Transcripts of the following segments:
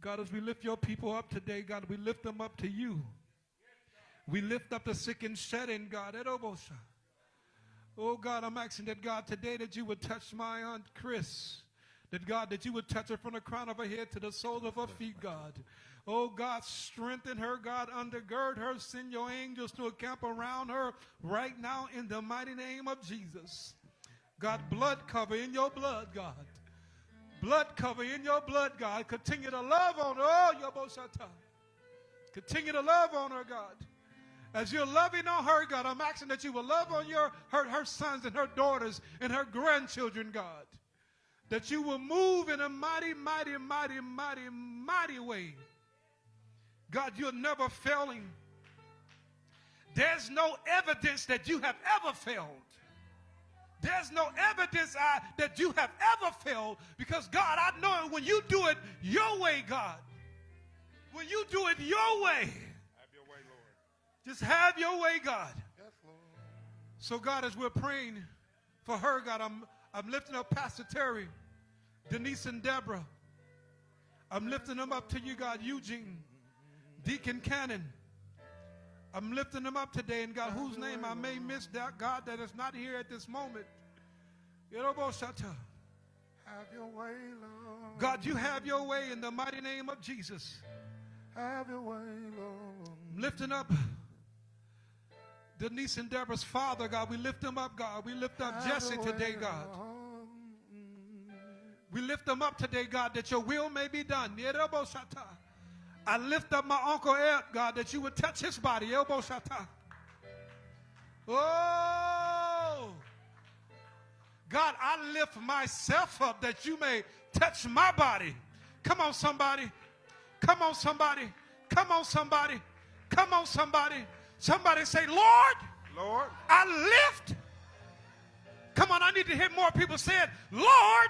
God, as we lift your people up today, God, we lift them up to you. We lift up the sick and shedding, God. Oh, God, I'm asking that, God, today that you would touch my Aunt Chris. That, God, that you would touch her from the crown of her head to the soles of her feet, God. Oh, God, strengthen her, God, undergird her. Send your angels to encamp around her right now in the mighty name of Jesus. God, blood cover in your blood, God. Blood cover in your blood, God. Continue to love on her. Oh, Yoboshata. Continue to love on her, God. As you're loving on her, God, I'm asking that you will love on your her, her sons and her daughters and her grandchildren, God. That you will move in a mighty, mighty, mighty, mighty, mighty way. God, you're never failing. There's no evidence that you have ever failed. There's no evidence I, that you have ever failed because, God, I know it when you do it your way, God, when you do it your way, Have your way, Lord. just have your way, God. Yes, Lord. So, God, as we're praying for her, God, I'm, I'm lifting up Pastor Terry, Denise, and Deborah. I'm lifting them up to you, God, Eugene, Deacon Cannon. I'm lifting them up today, and God, whose name I may miss, that God, that is not here at this moment. Have your way, Lord. God, you have your way in the mighty name of Jesus. Have your way, Lord. I'm lifting up Denise and Deborah's father, God. We lift them up, God. We lift up Have Jesse today, God. We lift them up today, God, that your will may be done. I lift up my Uncle Ed, God, that you would touch his body. Yeroboshata. Oh! God, I lift myself up that you may touch my body. Come on, somebody. Come on, somebody. Come on, somebody. Come on, somebody. Somebody say, Lord, Lord, I lift. Come on, I need to hear more people say it. Lord,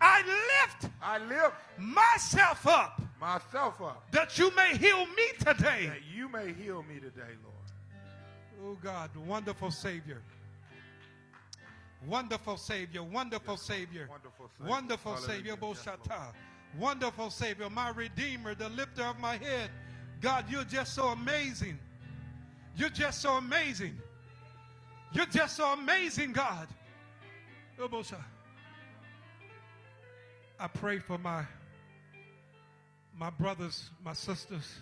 I lift I lift myself up myself up that you may heal me today. that you may heal me today, Lord. Oh God, wonderful Savior. Wonderful Savior, wonderful Savior, Wonderful Savior. wonderful. Savior, Yes, Boshata. Wonderful Savior, my Redeemer, the lifter of my head. God, you're just so amazing. You're just so amazing. You're just so amazing, God. Oh, I pray for my my brothers, my sisters.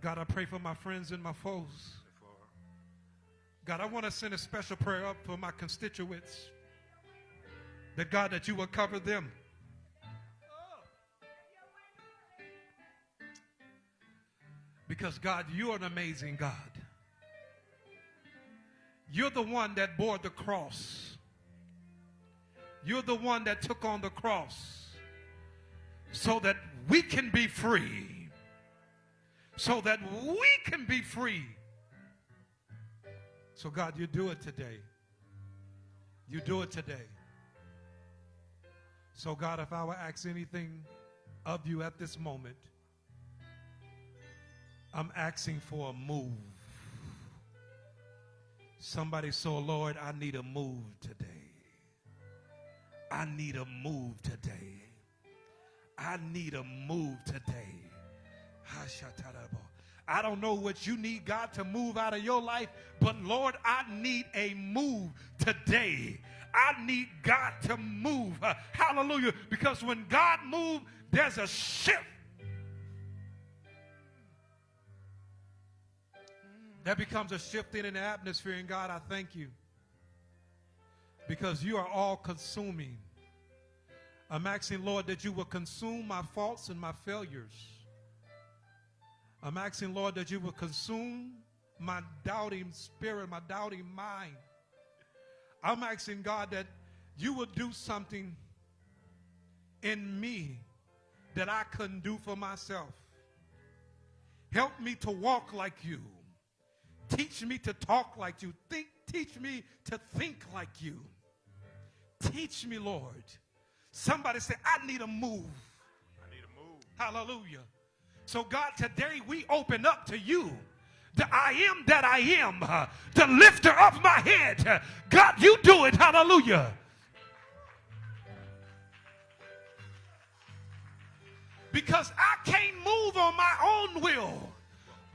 God, I pray for my friends and my foes. God, I want to send a special prayer up for my constituents. That God, that you will cover them. Because God, you're an amazing God. You're the one that bore the cross. You're the one that took on the cross so that we can be free. So that we can be free. So, God, you do it today. You do it today. So, God, if I were ask anything of you at this moment, I'm asking for a move. Somebody, so Lord, I need a move today. I need a move today. I need a move today. I don't know what you need God to move out of your life, but Lord, I need a move today. I need God to move. Hallelujah. Because when God moves, there's a shift. That becomes a shifting in the atmosphere. And God, I thank you. Because you are all consuming. I'm asking, Lord, that you will consume my faults and my failures. I'm asking, Lord, that you will consume my doubting spirit, my doubting mind. I'm asking, God, that you will do something in me that I couldn't do for myself. Help me to walk like you. Teach me to talk like you. Think, teach me to think like you. Teach me, Lord. Somebody say, I need a move. I need a move. Hallelujah. So, God, today we open up to you. The I am that I am, the lifter of my head. God, you do it. Hallelujah. Because I can't move on my own will.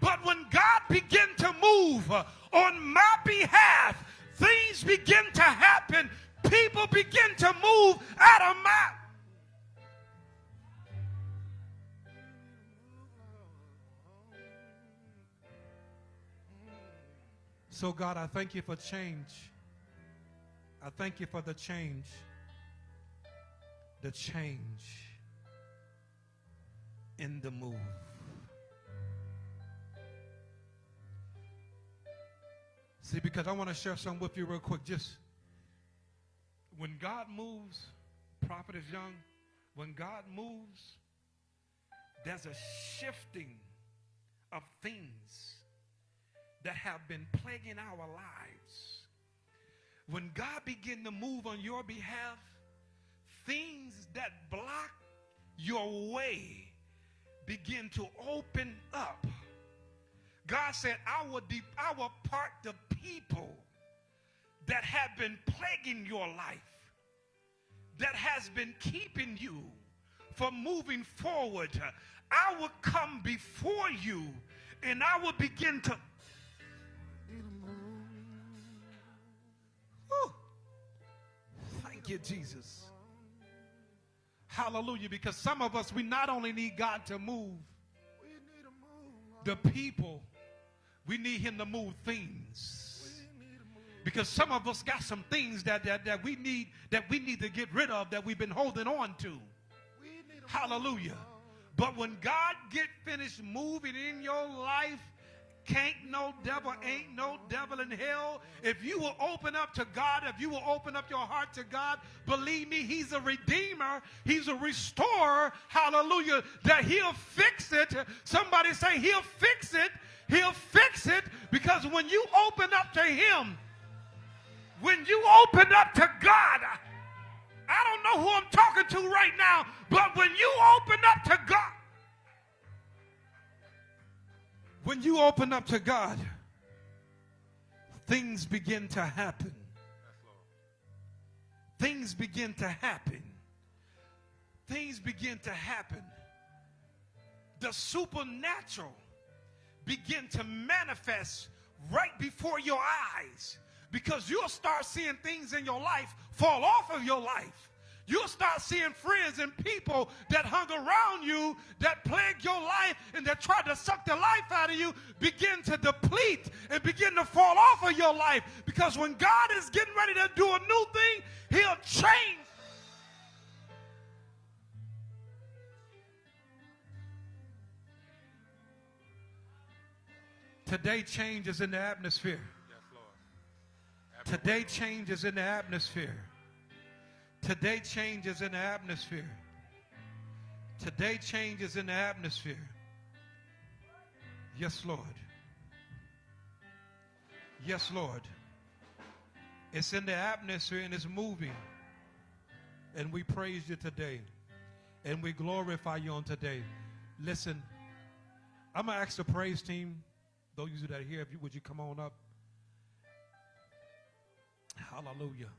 But when God began to move uh, on my behalf, things begin to happen People begin to move out of my So, God, I thank you for change. I thank you for the change. The change in the move. See, because I want to share something with you real quick. Just when God moves, prophet is young, when God moves, there's a shifting of things that have been plaguing our lives. When God begin to move on your behalf, things that block your way begin to open up. God said, I will, I will part the people that have been plaguing your life, that has been keeping you from moving forward. I will come before you and I will begin to. Thank you, Jesus. Hallelujah. Because some of us, we not only need God to move. The people, we need Him to move things. Because some of us got some things that, that, that we need that we need to get rid of that we've been holding on to. Hallelujah. But when God get finished moving in your life, can't no devil, ain't no devil in hell. If you will open up to God, if you will open up your heart to God, believe me, He's a redeemer, He's a restorer. Hallelujah. That He'll fix it. Somebody say, He'll fix it. He'll fix it because when you open up to Him, when you open up to God, I don't know who I'm talking to right now, but when you open up to God, when you open up to God, things begin to happen. Things begin to happen. Things begin to happen. The supernatural begin to manifest right before your eyes because you'll start seeing things in your life fall off of your life. You'll start seeing friends and people that hung around you that plagued your life and that tried to suck the life out of you begin to deplete and begin to fall off of your life. Because when God is getting ready to do a new thing, He'll change. Today, change is in the atmosphere. Today, change is in the atmosphere. Today, change is in the atmosphere. Today, change is in the atmosphere. Yes, Lord. Yes, Lord. It's in the atmosphere and it's moving. And we praise you today. And we glorify you on today. Listen, I'm going to ask the praise team, those of you that are here, if you, would you come on up? Hallelujah.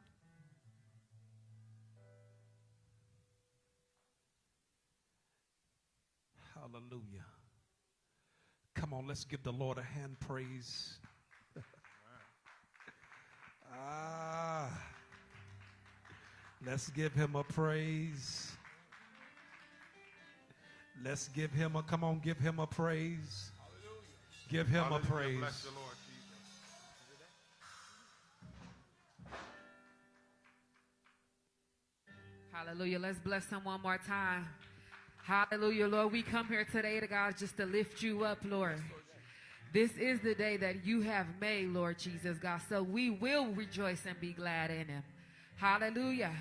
Hallelujah. Come on, let's give the Lord a hand praise. ah. Let's give him a praise. Let's give him a come on, give him a praise. Give him a Hallelujah. praise. Hallelujah. Let's bless him one more time. Hallelujah, Lord. We come here today to God just to lift you up, Lord. This is the day that you have made, Lord Jesus, God. So we will rejoice and be glad in him. Hallelujah.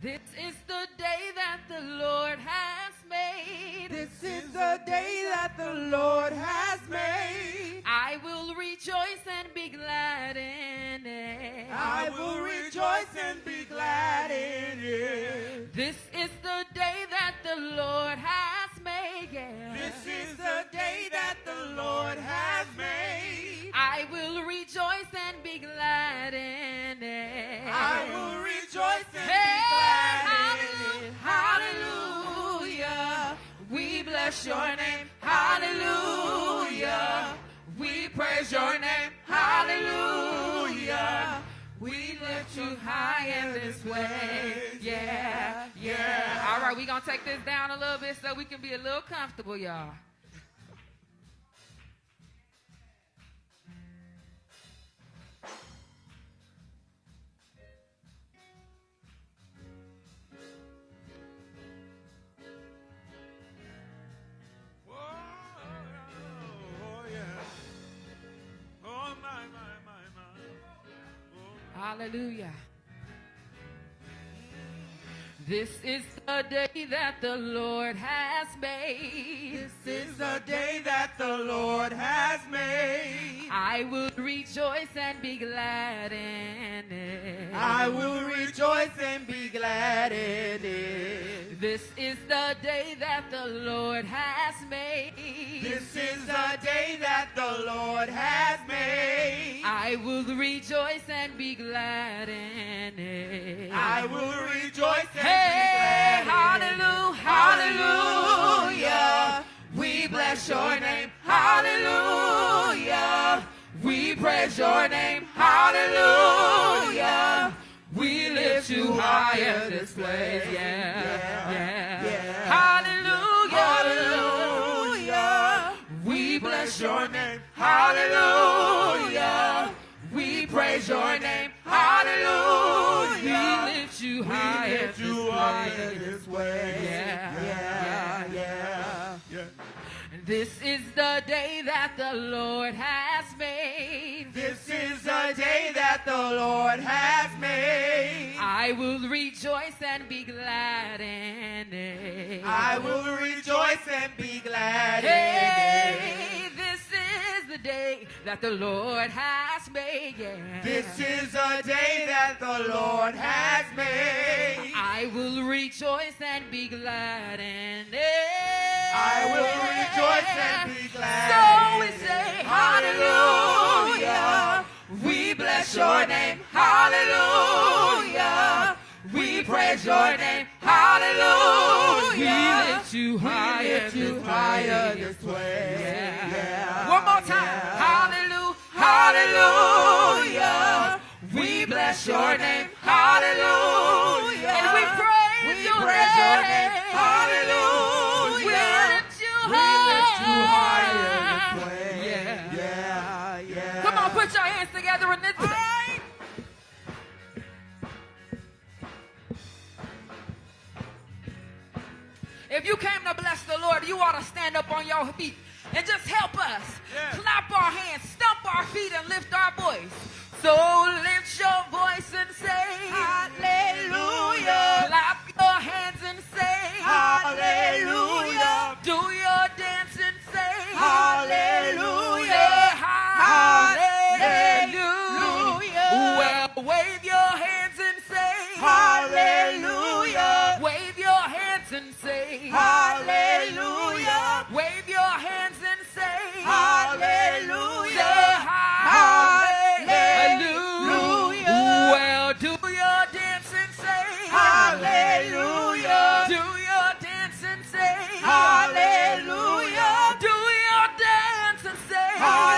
This is the day that the Lord has made. This is the day that the Lord has made. I will rejoice and be glad in it. I will rejoice and be glad in it. This is the day that the Lord has made. Yeah. This is the day that the Lord has made. I will rejoice and be glad bless your name. Hallelujah. We praise your name. Hallelujah. We lift you high in this way. Yeah, yeah. All right, we're going to take this down a little bit so we can be a little comfortable, y'all. Hallelujah. This is the day that the Lord has made. This is the day that the Lord has made. I will rejoice and be glad in it. I will rejoice and be glad in it. This is the day that the Lord has made. This is the day that the Lord. I will rejoice and be glad in it. I will rejoice and Hey, be glad in hallelujah, it. hallelujah. We bless your name, hallelujah. We praise your name, hallelujah. We lift you higher this place, yeah, yeah, yeah. Hallelujah, Hallelujah. We bless your name, hallelujah. Praise your name, hallelujah. We lift you higher We lift this you higher place. this way. Yeah, yeah, yeah. yeah. This is the day that the Lord has made. This is the day that the Lord has made. I will rejoice and be glad in it. I will rejoice and be glad in it. The day that the Lord has made. Yeah. This is the day that the Lord has made. I will rejoice and be glad in it. I will rejoice and be glad So we say, Hallelujah. We bless your name. Hallelujah. We praise your name. Hallelujah. We lift you higher, lift you higher this way. Yeah. Yeah. One more time. Yeah. Hallelujah. Hallelujah. We bless your name. Hallelujah. And we praise, We your, praise your name. name. Hallelujah. We lift you We lift you higher. this way. Yeah. Yeah, yeah. Come on, put your hands together in this. If you came to bless the Lord, you ought to stand up on your feet and just help us. Yeah. Clap our hands, stomp our feet, and lift our voice. So lift your voice and say, Hallelujah. Clap your hands and say, Hallelujah. Do your dance and say, Hallelujah. Say hallelujah. Say, Hallelujah. Wave your hands and say, Hallelujah. Say Hallelujah. Well, do your dance and say, Hallelujah. Do your dance and say, Hallelujah. Do your dance and say, Hallelujah.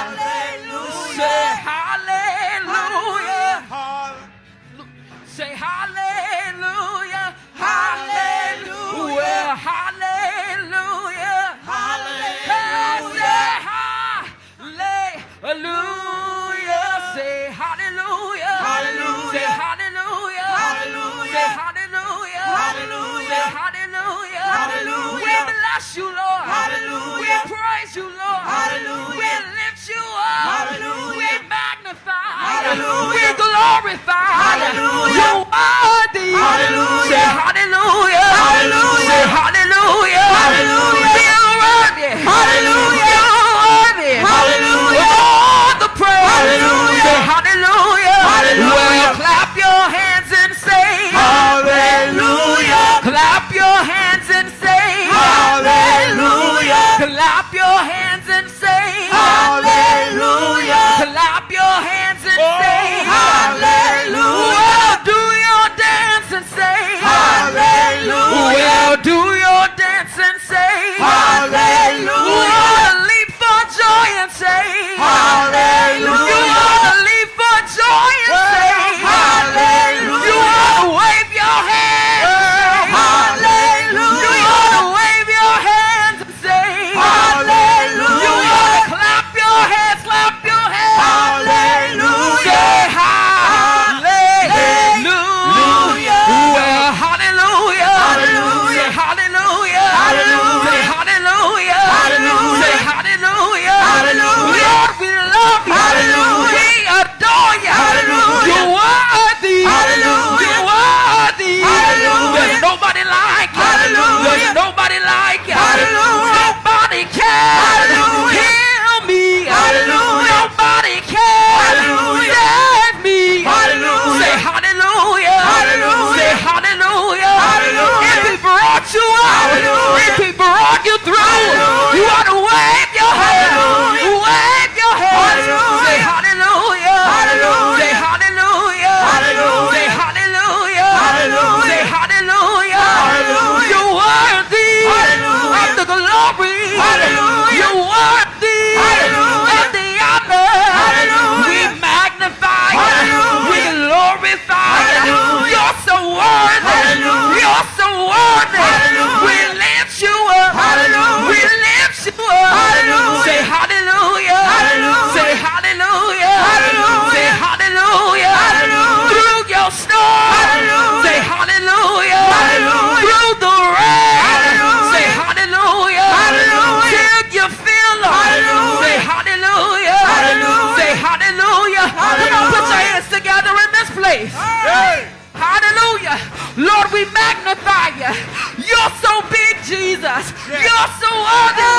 Hallelujah. Say hallelujah. hallelujah. Say hallelujah. Hallelujah. Hallelujah. Hallelujah. Hallelujah. Say hallelujah. Hallelujah. Say hallelujah. Hallelujah. Say hallelujah. Hallelujah. Hallelujah. Hallelujah. We bless you, Lord. Hallelujah. We praise you, Lord. Hallelujah. We're glorified. Hallelujah. You are Hallelujah. Say hallelujah. Hallelujah. Say hallelujah. Hallelujah.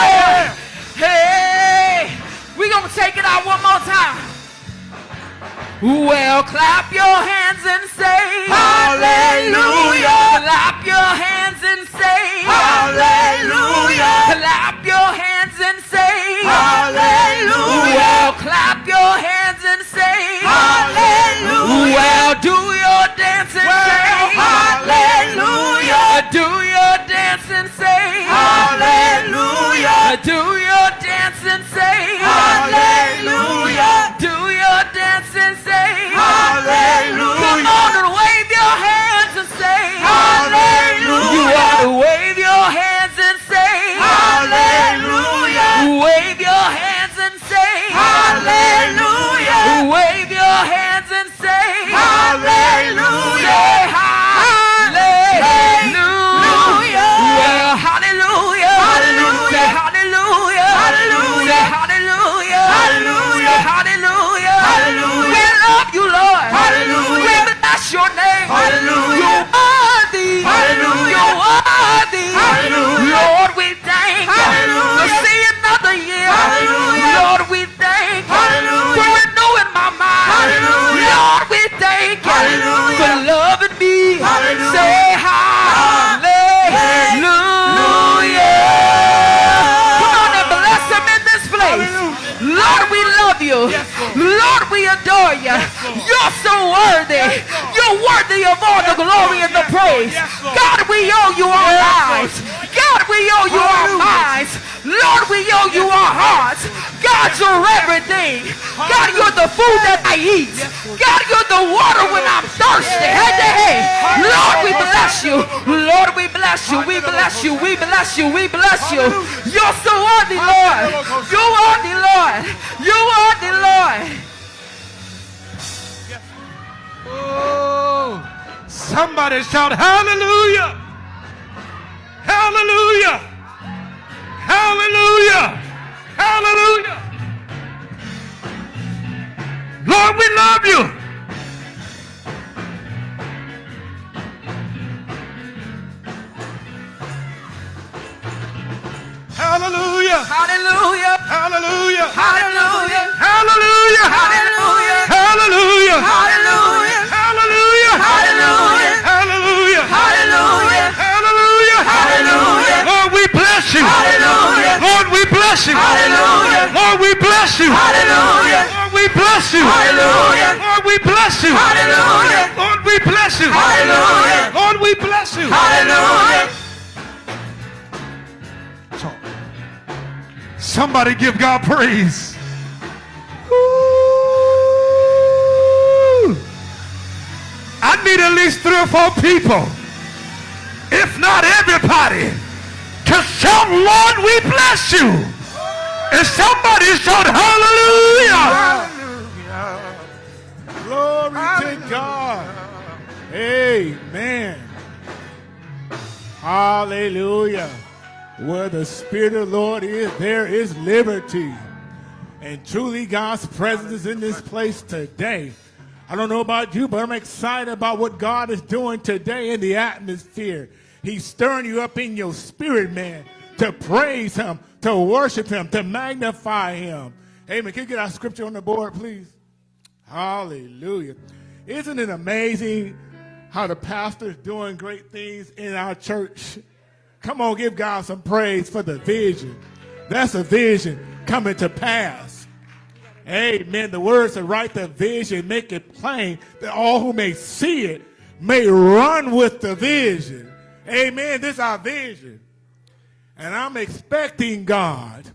fire. Hey, we gonna take it out one more time. Well, clap your hands. the glory and the praise. God, we owe you our lives. God, we owe you our minds. Lord, we owe you our hearts. God, you're everything. God, you're the food that I eat. God, you're the water when I'm thirsty. Head to head. Lord, we bless you. Lord, we bless you. We bless you. We bless you. We bless you. You're so worthy, Lord. You are the Lord. You are the Lord. Oh. Somebody shout hallelujah. Hallelujah. Hallelujah. Hallelujah. Lord, we love you. Hallelujah. Hallelujah. Hallelujah. Hallelujah. Hallelujah. Hallelujah. Hallelujah. Hallelujah. Hallelujah. Bless you. Hallelujah. Lord, we bless you. Hallelujah. Lord, we bless you. Hallelujah. Lord, we bless you. Hallelujah. Lord, we bless you. Hallelujah. Lord, we bless you. Hallelujah. So, somebody give God praise. Ooh. I need at least three or four people, if not everybody, to shout, Lord, we bless you. And somebody shout, hallelujah. Glory to God. Amen. Hallelujah. Where the Spirit of the Lord is, there is liberty. And truly, God's presence is in this place today. I don't know about you, but I'm excited about what God is doing today in the atmosphere. He's stirring you up in your spirit, man, to praise Him, to worship Him, to magnify Him. Amen. Can you get our scripture on the board, please? Hallelujah. Isn't it amazing how the pastor's doing great things in our church? Come on, give God some praise for the vision. That's a vision coming to pass. Amen. The words to write the vision, make it plain that all who may see it may run with the vision. Amen. This is our vision. And I'm expecting God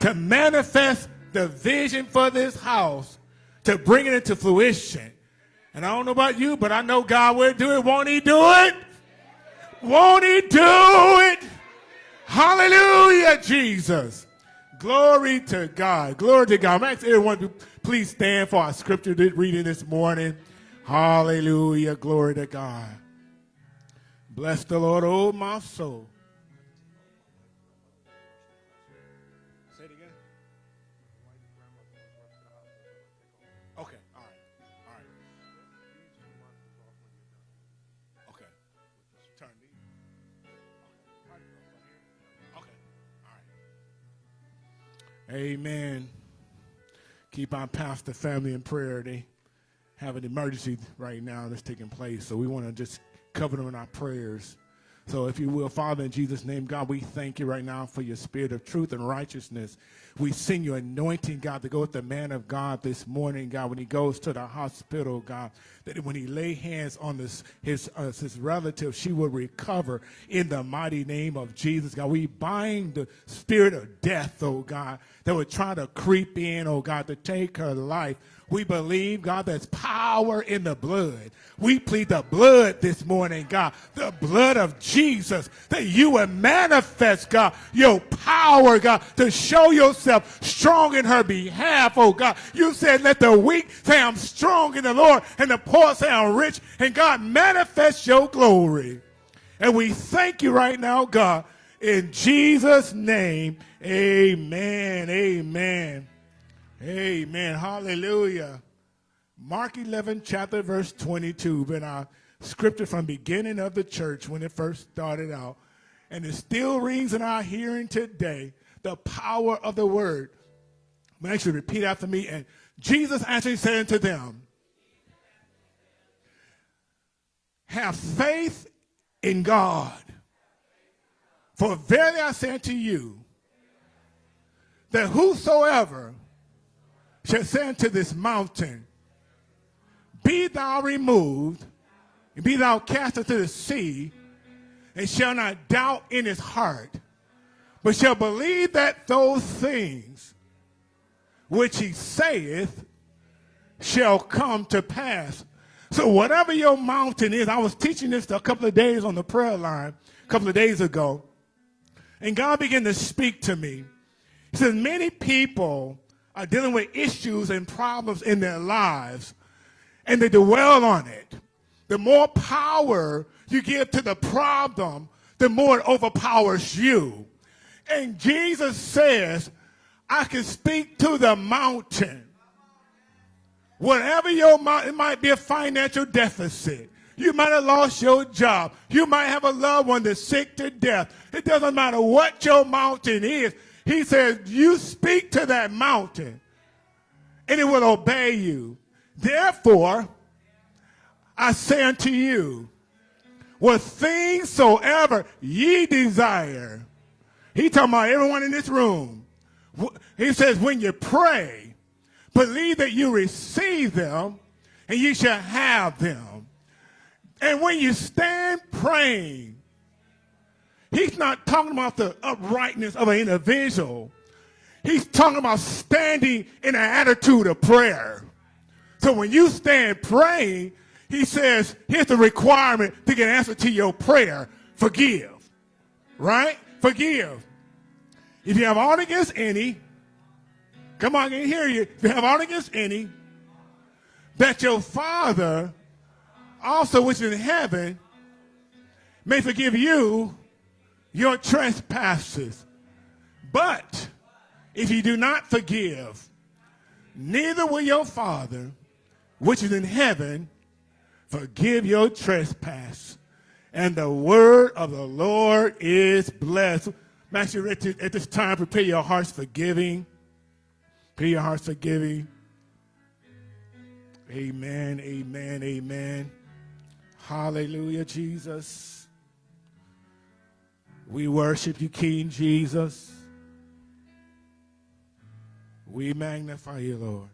to manifest the vision for this house, to bring it into fruition. And I don't know about you, but I know God will do it. Won't he do it? Won't he do it? Hallelujah, Jesus. Glory to God. Glory to God. I'm asking everyone to please stand for our scripture reading this morning. Hallelujah. Glory to God. Bless the Lord, oh my soul. Say it again. Okay, all right, all right. Okay, turn. Okay, all right. Amen. Keep our pastor family in prayer. They have an emergency right now that's taking place, so we want to just cover them in our prayers. So, if you will, Father, in Jesus' name, God, we thank you right now for your spirit of truth and righteousness. We send your anointing, God, to go with the man of God this morning, God, when he goes to the hospital, God, that when he lay hands on this, his, uh, his relative, she will recover in the mighty name of Jesus, God. We bind the spirit of death, oh God, that would try to creep in, oh God, to take her life. We believe, God, there's power in the blood. We plead the blood this morning, God, the blood of Jesus, that you would manifest, God, your power, God, to show yourself strong in her behalf, oh God. You said, let the weak say I'm strong in the Lord, and the poor say I'm rich, and God, manifest your glory. And we thank you right now, God, in Jesus' name, amen, amen. Amen. Hallelujah. Mark 11, chapter verse 22, been our scripture from beginning of the church when it first started out. And it still rings in our hearing today, the power of the word. I'm actually repeat after me. And Jesus actually said unto them, have faith in God. For verily I say unto you, that whosoever shall say unto this mountain, Be thou removed, and be thou cast into the sea, and shall not doubt in his heart, but shall believe that those things which he saith shall come to pass. So whatever your mountain is, I was teaching this a couple of days on the prayer line, a couple of days ago, and God began to speak to me. He says, many people are dealing with issues and problems in their lives, and they dwell on it. The more power you give to the problem, the more it overpowers you. And Jesus says, I can speak to the mountain. Whatever your mountain, it might be a financial deficit. You might have lost your job. You might have a loved one that's sick to death. It doesn't matter what your mountain is. He says, you speak to that mountain and it will obey you. Therefore, I say unto you, what things soever ye desire. He talking about everyone in this room. he says, when you pray, believe that you receive them and you shall have them. And when you stand praying, he's not talking about the uprightness of an individual. He's talking about standing in an attitude of prayer. So when you stand praying, he says, here's the requirement to get answer to your prayer. Forgive. Right? Forgive. If you have aught against any, come on, I can hear you. If you have aught against any, that your Father also which is in heaven may forgive you your trespasses. But if you do not forgive, neither will your Father which is in heaven forgive your trespass. And the word of the Lord is blessed. Master, at this time, prepare your hearts for giving. Prepare your hearts for giving. Amen, amen, amen. Hallelujah, Jesus. We worship you, King Jesus. We magnify you, Lord.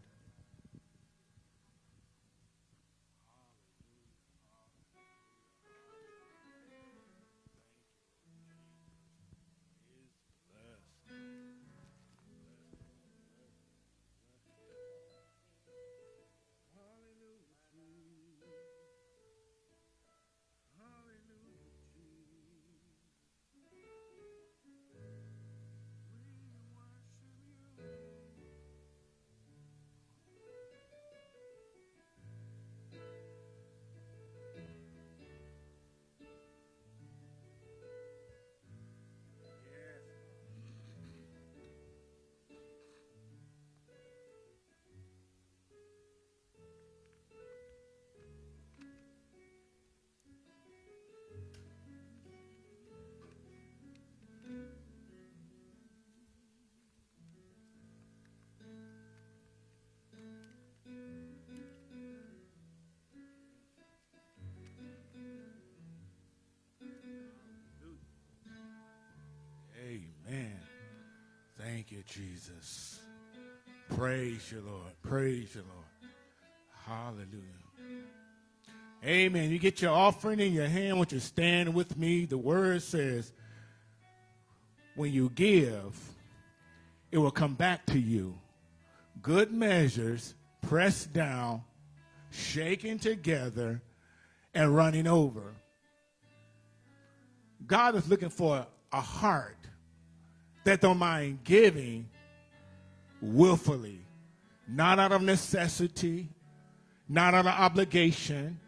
You, Jesus. Praise you, Lord. Praise you, Lord. Hallelujah. Amen. You get your offering in your hand when you stand with me. The word says, when you give, it will come back to you. Good measures, pressed down, shaken together, and running over. God is looking for a heart that don't mind giving willfully, not out of necessity, not out of obligation,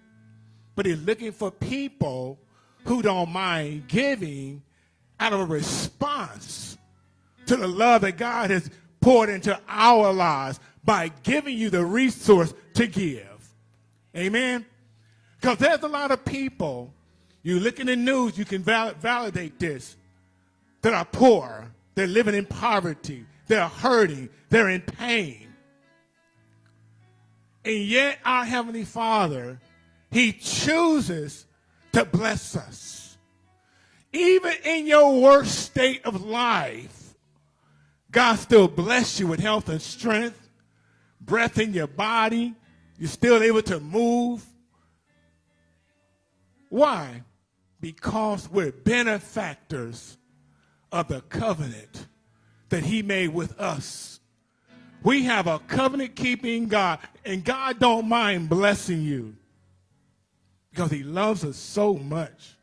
but he's looking for people who don't mind giving out of a response to the love that God has poured into our lives by giving you the resource to give. Amen? Because there's a lot of people, you look in the news, you can val validate this, that are poor, they're living in poverty. They're hurting. They're in pain. And yet, our Heavenly Father, He chooses to bless us. Even in your worst state of life, God still bless you with health and strength, breath in your body. You're still able to move. Why? Because we're benefactors of the covenant that he made with us. We have a covenant keeping God, and God don't mind blessing you because he loves us so much.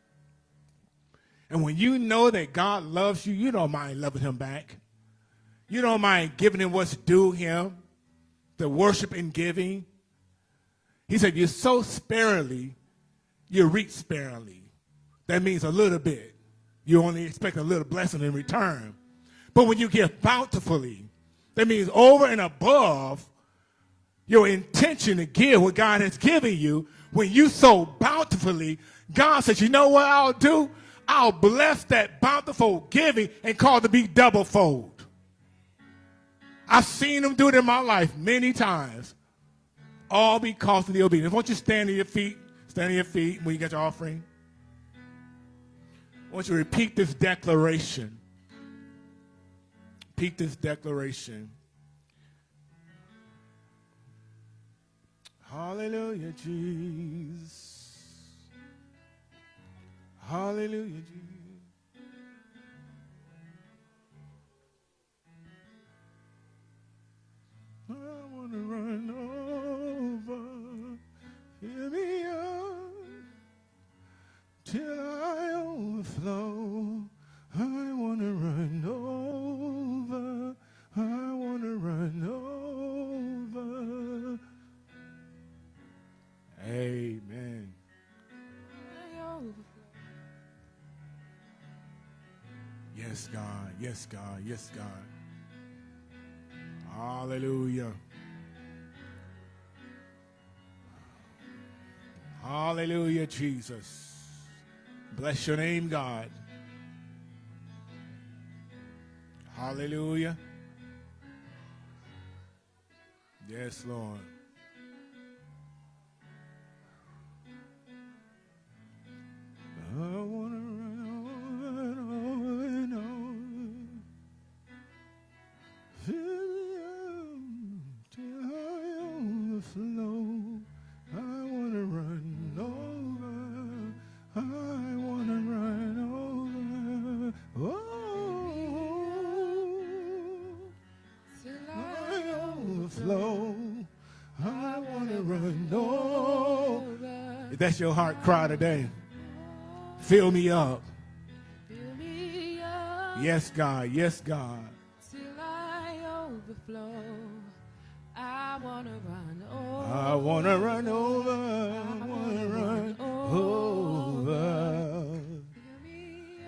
And when you know that God loves you, you don't mind loving him back. You don't mind giving him what's due him, the worship and giving. He said, you sow sparingly, you reap sparingly. That means a little bit you only expect a little blessing in return. But when you give bountifully, that means over and above your intention to give what God has given you, when you sow bountifully, God says, you know what I'll do? I'll bless that bountiful giving and call it to be double fold. I've seen him do it in my life many times, all because of the obedience. Won't you stand on your feet? Stand on your feet when you get your offering. I want you to repeat this declaration. repeat this declaration. Hallelujah, Jesus. Hallelujah, Jesus. I want to run over, fill me up till overflow. I want to run over, I want to run over. Amen. Yes, God. Yes, God. Yes, God. Hallelujah. Hallelujah, Jesus. Bless your name, God. Hallelujah. Yes, Lord. That's your heart cry today, fill me up. Fill me up Yes, God. Yes, God. I overflow. I wanna run over. I want to run over. I want to run over.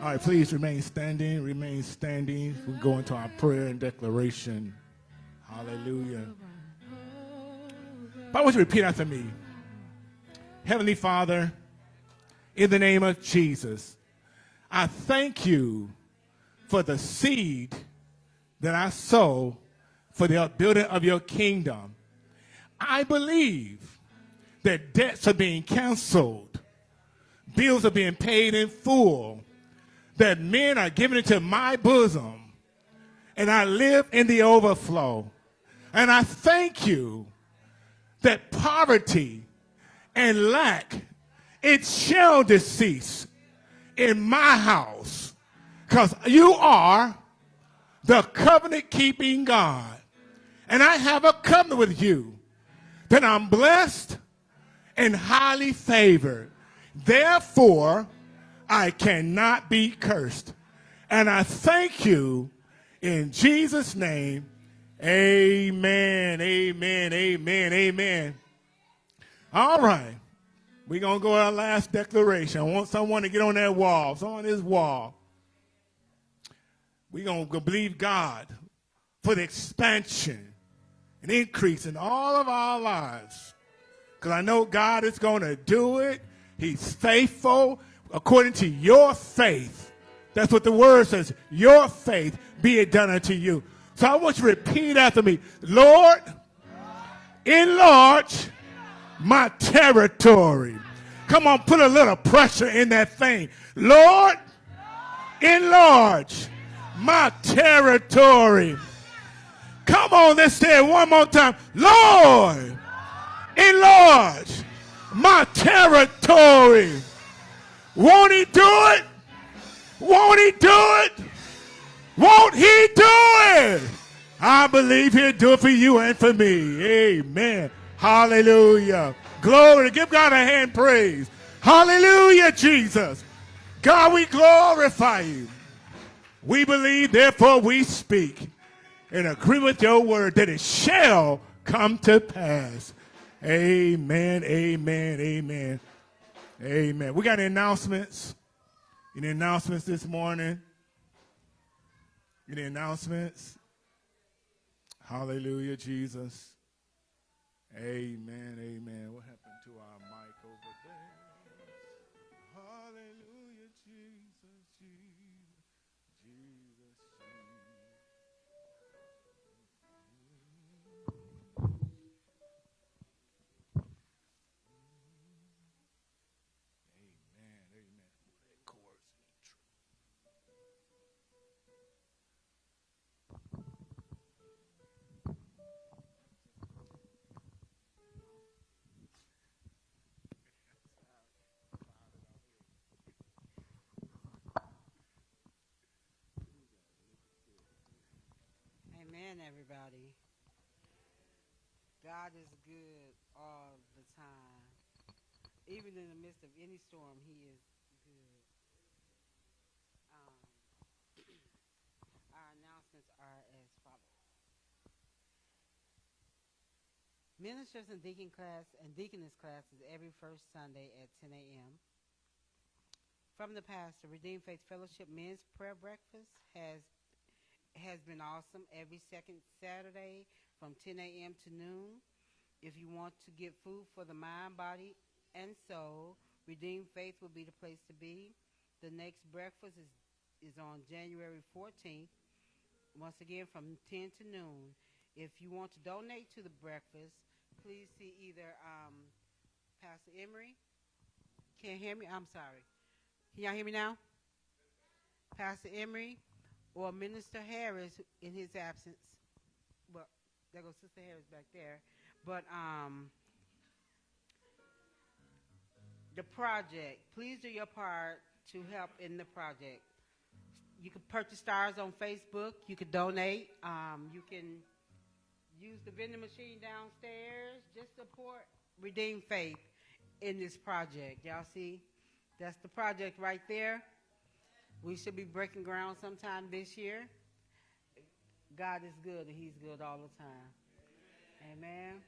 All right, please remain standing. Remain standing. We go into our prayer and declaration. Hallelujah. But I want you to repeat after me. Heavenly Father, in the name of Jesus, I thank you for the seed that I sow for the building of your kingdom. I believe that debts are being canceled, bills are being paid in full, that men are given into my bosom, and I live in the overflow. And I thank you that poverty and lack, it shall cease in my house, because you are the covenant keeping God. And I have a covenant with you that I'm blessed and highly favored. Therefore, I cannot be cursed. And I thank you in Jesus' name. Amen, amen, amen, amen. All right. We're going to go to our last declaration. I want someone to get on that wall. It's on this wall. We're going to believe God for the expansion and increase in all of our lives. Because I know God is going to do it. He's faithful according to your faith. That's what the word says. Your faith be it done unto you. So I want you to repeat after me. Lord, enlarge my territory. Come on, put a little pressure in that thing. Lord, enlarge my territory. Come on, let's say it one more time. Lord, enlarge my territory. Won't he do it? Won't he do it? Won't he do it? I believe he'll do it for you and for me. Amen. Hallelujah. Glory. Give God a hand praise. Hallelujah, Jesus. God, we glorify you. We believe, therefore we speak and agree with your word that it shall come to pass. Amen, amen, amen, amen. We got announcements. Any announcements this morning? Any announcements? Hallelujah, Jesus. Amen, amen. Everybody. God is good all the time. Even in the midst of any storm, He is good. Um, our announcements are as follows. Ministers and deacon class and deaconess classes every first Sunday at 10 a.m. From the pastor, Redeemed Faith Fellowship Men's Prayer Breakfast has has been awesome every second Saturday from 10 a.m. to noon. If you want to get food for the mind, body, and soul, Redeemed Faith will be the place to be. The next breakfast is, is on January 14th, once again from 10 to noon. If you want to donate to the breakfast, please see either um, Pastor Emery. Can't hear me? I'm sorry. Can y'all hear me now? Pastor Emery or Minister Harris in his absence. Well, there goes Sister Harris back there. But um, the project, please do your part to help in the project. You can purchase stars on Facebook. You can donate. Um, you can use the vending machine downstairs. Just support Redeem Faith in this project. Y'all see? That's the project right there. We should be breaking ground sometime this year. God is good and He's good all the time. Amen.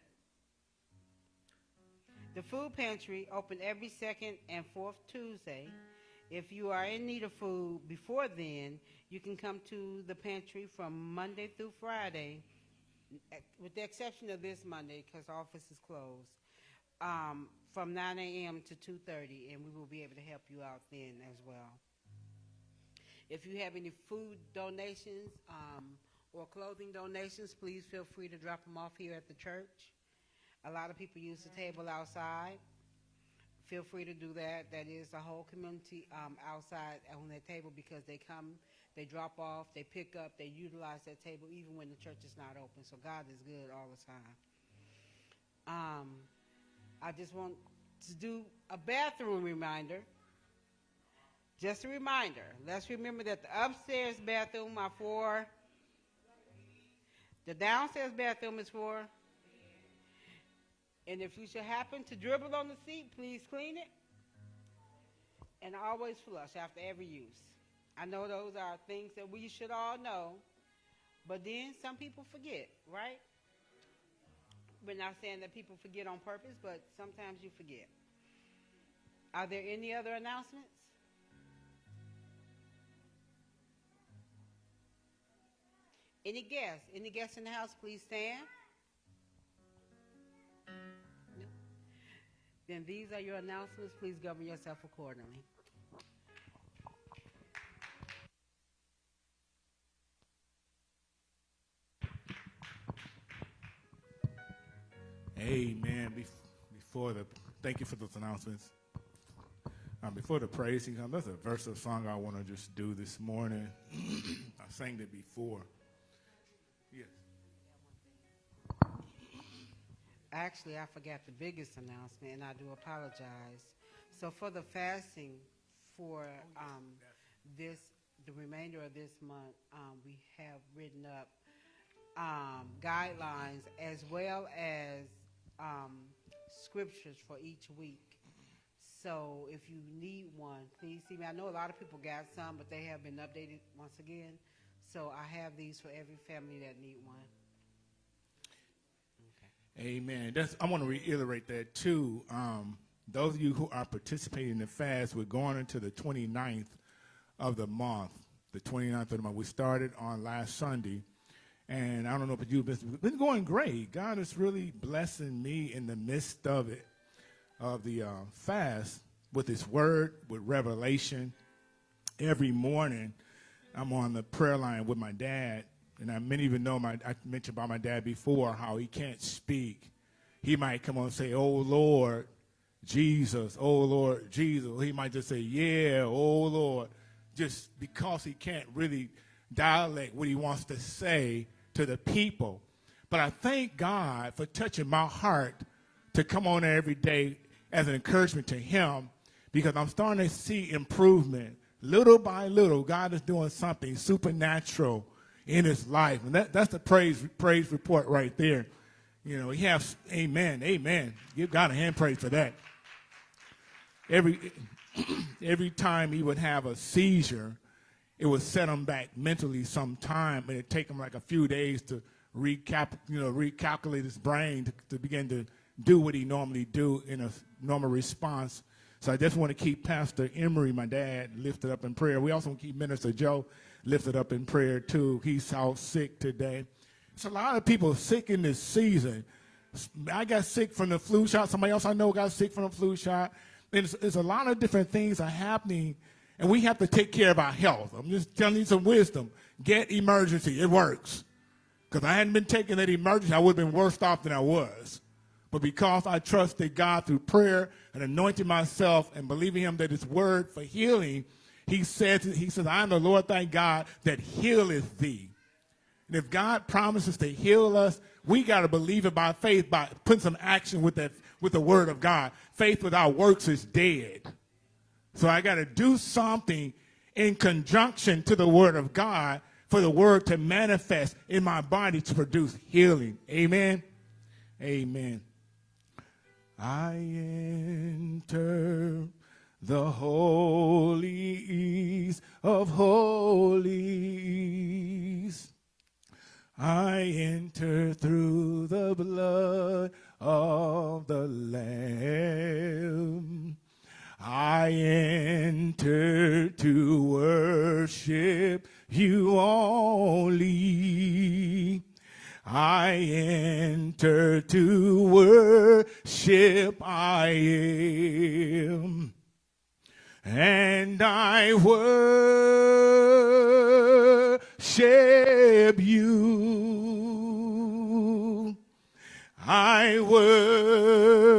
The food pantry open every second and fourth Tuesday. If you are in need of food before then, you can come to the pantry from Monday through Friday, with the exception of this Monday because office is closed, um, from 9 a.m. to 2:30, and we will be able to help you out then as well. If you have any food donations um, or clothing donations, please feel free to drop them off here at the church. A lot of people use the table outside. Feel free to do that. That is the whole community um, outside on that table because they come, they drop off, they pick up, they utilize that table even when the church is not open. So God is good all the time. Um, I just want to do a bathroom reminder. Just a reminder. Let's remember that the upstairs bathroom are for. The downstairs bathroom is for. And if you should happen to dribble on the seat, please clean it. And always flush after every use. I know those are things that we should all know, but then some people forget, right? We're not saying that people forget on purpose, but sometimes you forget. Are there any other announcements? Any guests? Any guests in the house, please stand. No? Then these are your announcements. Please govern yourself accordingly. Amen. Bef- Before the, thank you for those announcements. Um, before the praise comes, that's a verse of song I want to just do this morning. I sang it before. Actually, I forgot the biggest announcement, and I do apologize. So for the fasting for um, this, the remainder of this month, um, we have written up um, guidelines as well as um, scriptures for each week. So if you need one, please see me. I know a lot of people got some, but they have been updated once again. So I have these for every family that need one. Amen. That's, I want to reiterate that too. Um, those of you who are participating in the fast, we're going into the 29th of the month. The 29th of the month. We started on last Sunday. And I don't know if you've been, been going great. God is really blessing me in the midst of it, of the uh, fast, with His Word, with revelation. Every morning, I'm on the prayer line with my dad, and I, many you know my. I mentioned about my dad before how he can't speak. He might come on and say, "Oh Lord, Jesus, oh Lord, Jesus." He might just say, "Yeah, oh Lord," just because he can't really dialect what he wants to say to the people. But I thank God for touching my heart to come on every day as an encouragement to him because I'm starting to see improvement. Little by little, God is doing something supernatural in his life. And that, that's the praise, praise report right there. You know, he has, amen, amen. Give God a hand praise for that. Every, every time he would have a seizure, it would set him back mentally some time, and it'd take him like a few days to recap, you know, recalculate his brain to, to begin to do what he normally do in a normal response. So I just want to keep Pastor Emery, my dad, lifted up in prayer. We also want to keep Minister Joe lifted up in prayer too. He's out sick today. There's a lot of people sick in this season. I got sick from the flu shot. Somebody else I know got sick from the flu shot. There's, there's a lot of different things are happening, and we have to take care of our health. I'm just telling you some wisdom. Get Emergen-C. It works. Because I hadn't been taking that Emergen-C, I would have been worse off than I was. But because I trusted God through prayer and anointing myself and believing him that his word for healing, he says, he says, I am the Lord thy God that healeth thee. And if God promises to heal us, we got to believe it by faith, by putting some action with that, with the word of God. Faith without works is dead. So I got to do something in conjunction to the word of God for the word to manifest in my body to produce healing. Amen. Amen. I enter the holies of holies. I enter through the blood of the Lamb. I enter to worship you only. I enter to worship I am. And I worship you. I worship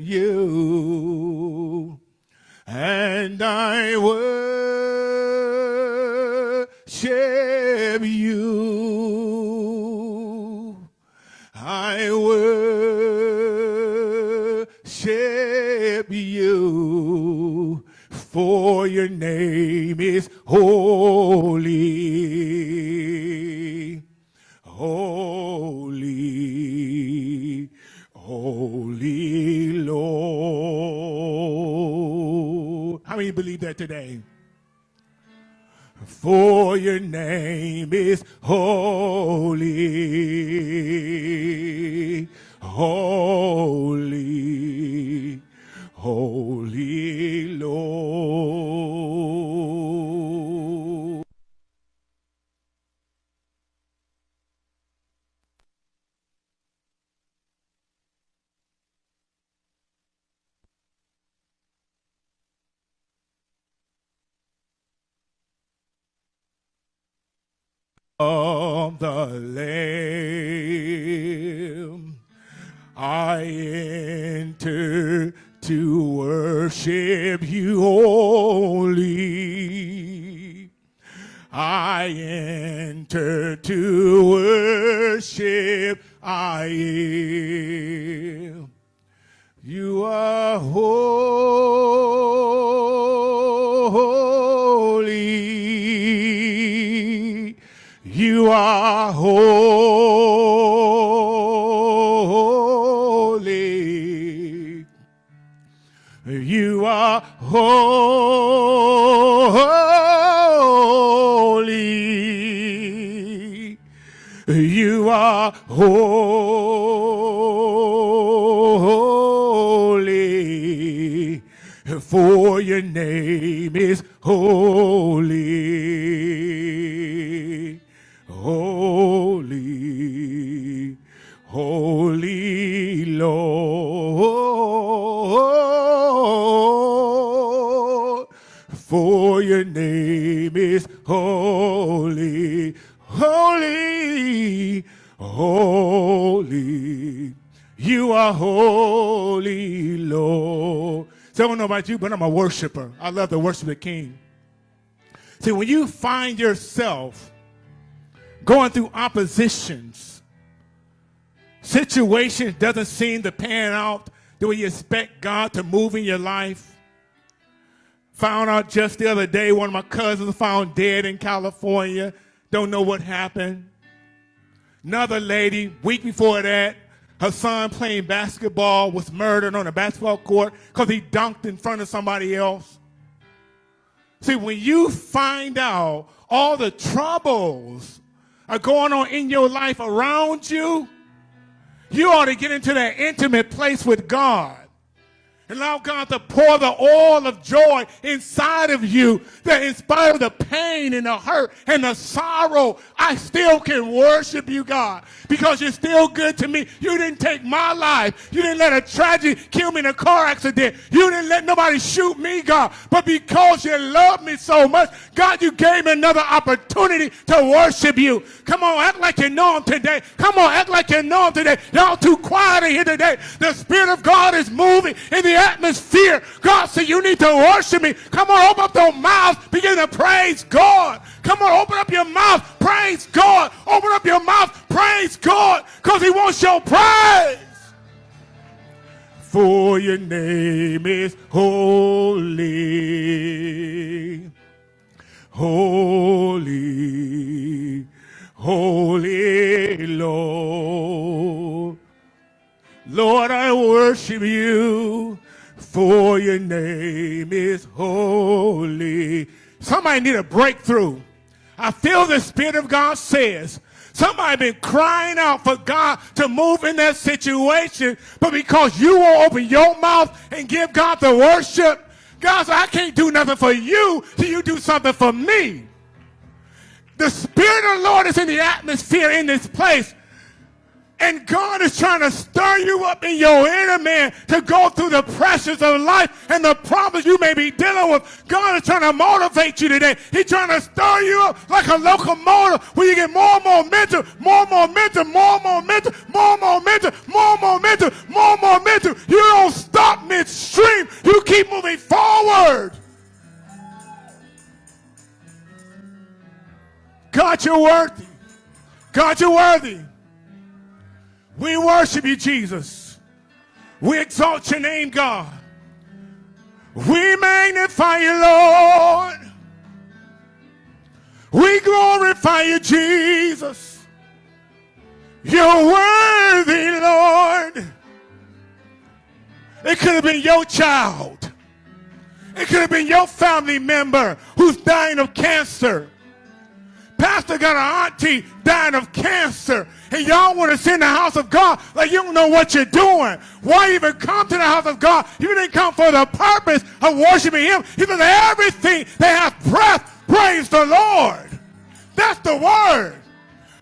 you. And I worship you. For your name is holy. Holy. Holy Lord. How many believe that today? For your name is holy, holy, holy Lord. of the Lamb. I enter to worship you only. I enter to worship I am. You are holy. You are holy. You are holy. You are holy. For your name is holy. Holy. Holy Lord. Name is holy. Holy. Holy. You are holy, Lord. So I don't know about you, but I'm a worshiper. I love to worship the King. See, when you find yourself going through oppositions, situations doesn't seem to pan out the way you expect God to move in your life. Found out just the other day one of my cousins found dead in California. Don't know what happened. Another lady, week before that, her son playing basketball was murdered on a basketball court because he dunked in front of somebody else. See, when you find out all the troubles are going on in your life around you, you ought to get into that intimate place with God. Allow God to pour the oil of joy inside of you that in spite of the pain and the hurt and the sorrow, I still can worship you, God, because you're still good to me. You didn't take my life. You didn't let a tragedy kill me in a car accident. You didn't let nobody shoot me, God. But because you love me so much, God, you gave me another opportunity to worship you. Come on, act like you know him today. Come on, act like you know him today. Y'all too quiet in here today. The Spirit of God is moving in the atmosphere. God said, You need to worship me. Come on, open up your mouth. Begin to praise God. Come on, open up your mouth. Praise God. Open up your mouth. Praise God. Because He wants your praise. For your name is holy. Holy. Holy Lord. Lord, I worship you, for your name is holy. Somebody need a breakthrough. I feel the Spirit of God says, somebody been crying out for God to move in that situation, but because you won't open your mouth and give God the worship, God said, I can't do nothing for you till you do something for me. The Spirit of the Lord is in the atmosphere in this place. And God is trying to stir you up in your inner man to go through the pressures of life and the problems you may be dealing with. God is trying to motivate you today. He's trying to stir you up like a locomotive where you get more momentum, more momentum, more momentum, more momentum, more momentum, more momentum. You don't stop midstream. You keep moving forward. God, you're worthy. God, you're worthy. We worship you, Jesus. We exalt your name, God. We magnify you, Lord. We glorify you, Jesus. You're worthy, Lord. It could have been your child. It could have been your family member who's dying of cancer. Pastor got an auntie dying of cancer, and y'all want to send the house of God like you don't know what you're doing. Why even come to the house of God? You didn't come for the purpose of worshiping Him. He said, everything that has breath, praise the Lord. That's the word.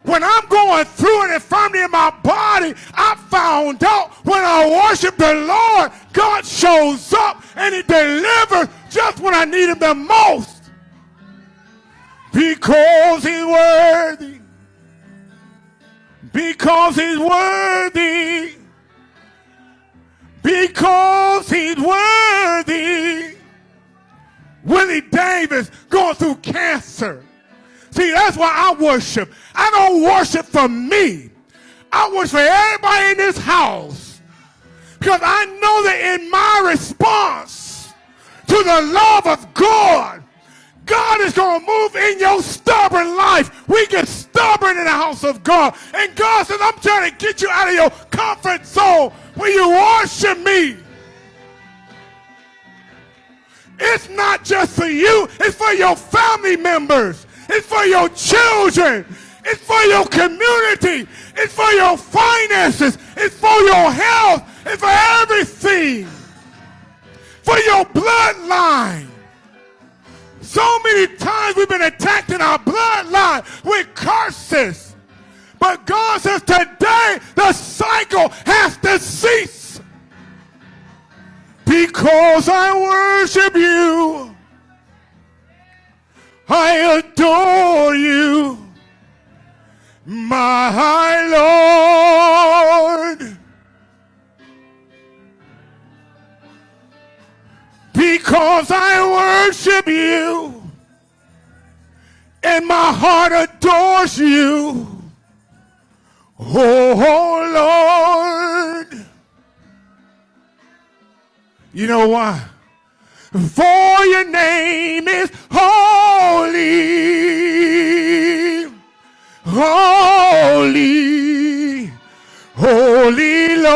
When I'm going through an infirmity in my body, I found out when I worship the Lord, God shows up and He delivers just when I need Him the most because he's worthy. Because he's worthy. Because he's worthy. Willie Davis going through cancer. See, that's why I worship. I don't worship for me. I worship for everybody in this house. Because I know that in my response to the love of God, God is going to move in your stubborn life. We get stubborn in the house of God. And God says, I'm trying to get you out of your comfort zone where you worship me. It's not just for you, it's for your family members, it's for your children, it's for your community, it's for your finances, it's for your health, it's for everything, for your bloodline. So many times we've been attacked in our bloodline with curses. But God says today the cycle has to cease. Because I worship you. I adore you. My Lord. Because I worship you and my heart adores you. Oh, oh Lord. You know why? For your name is holy, holy, holy Lord.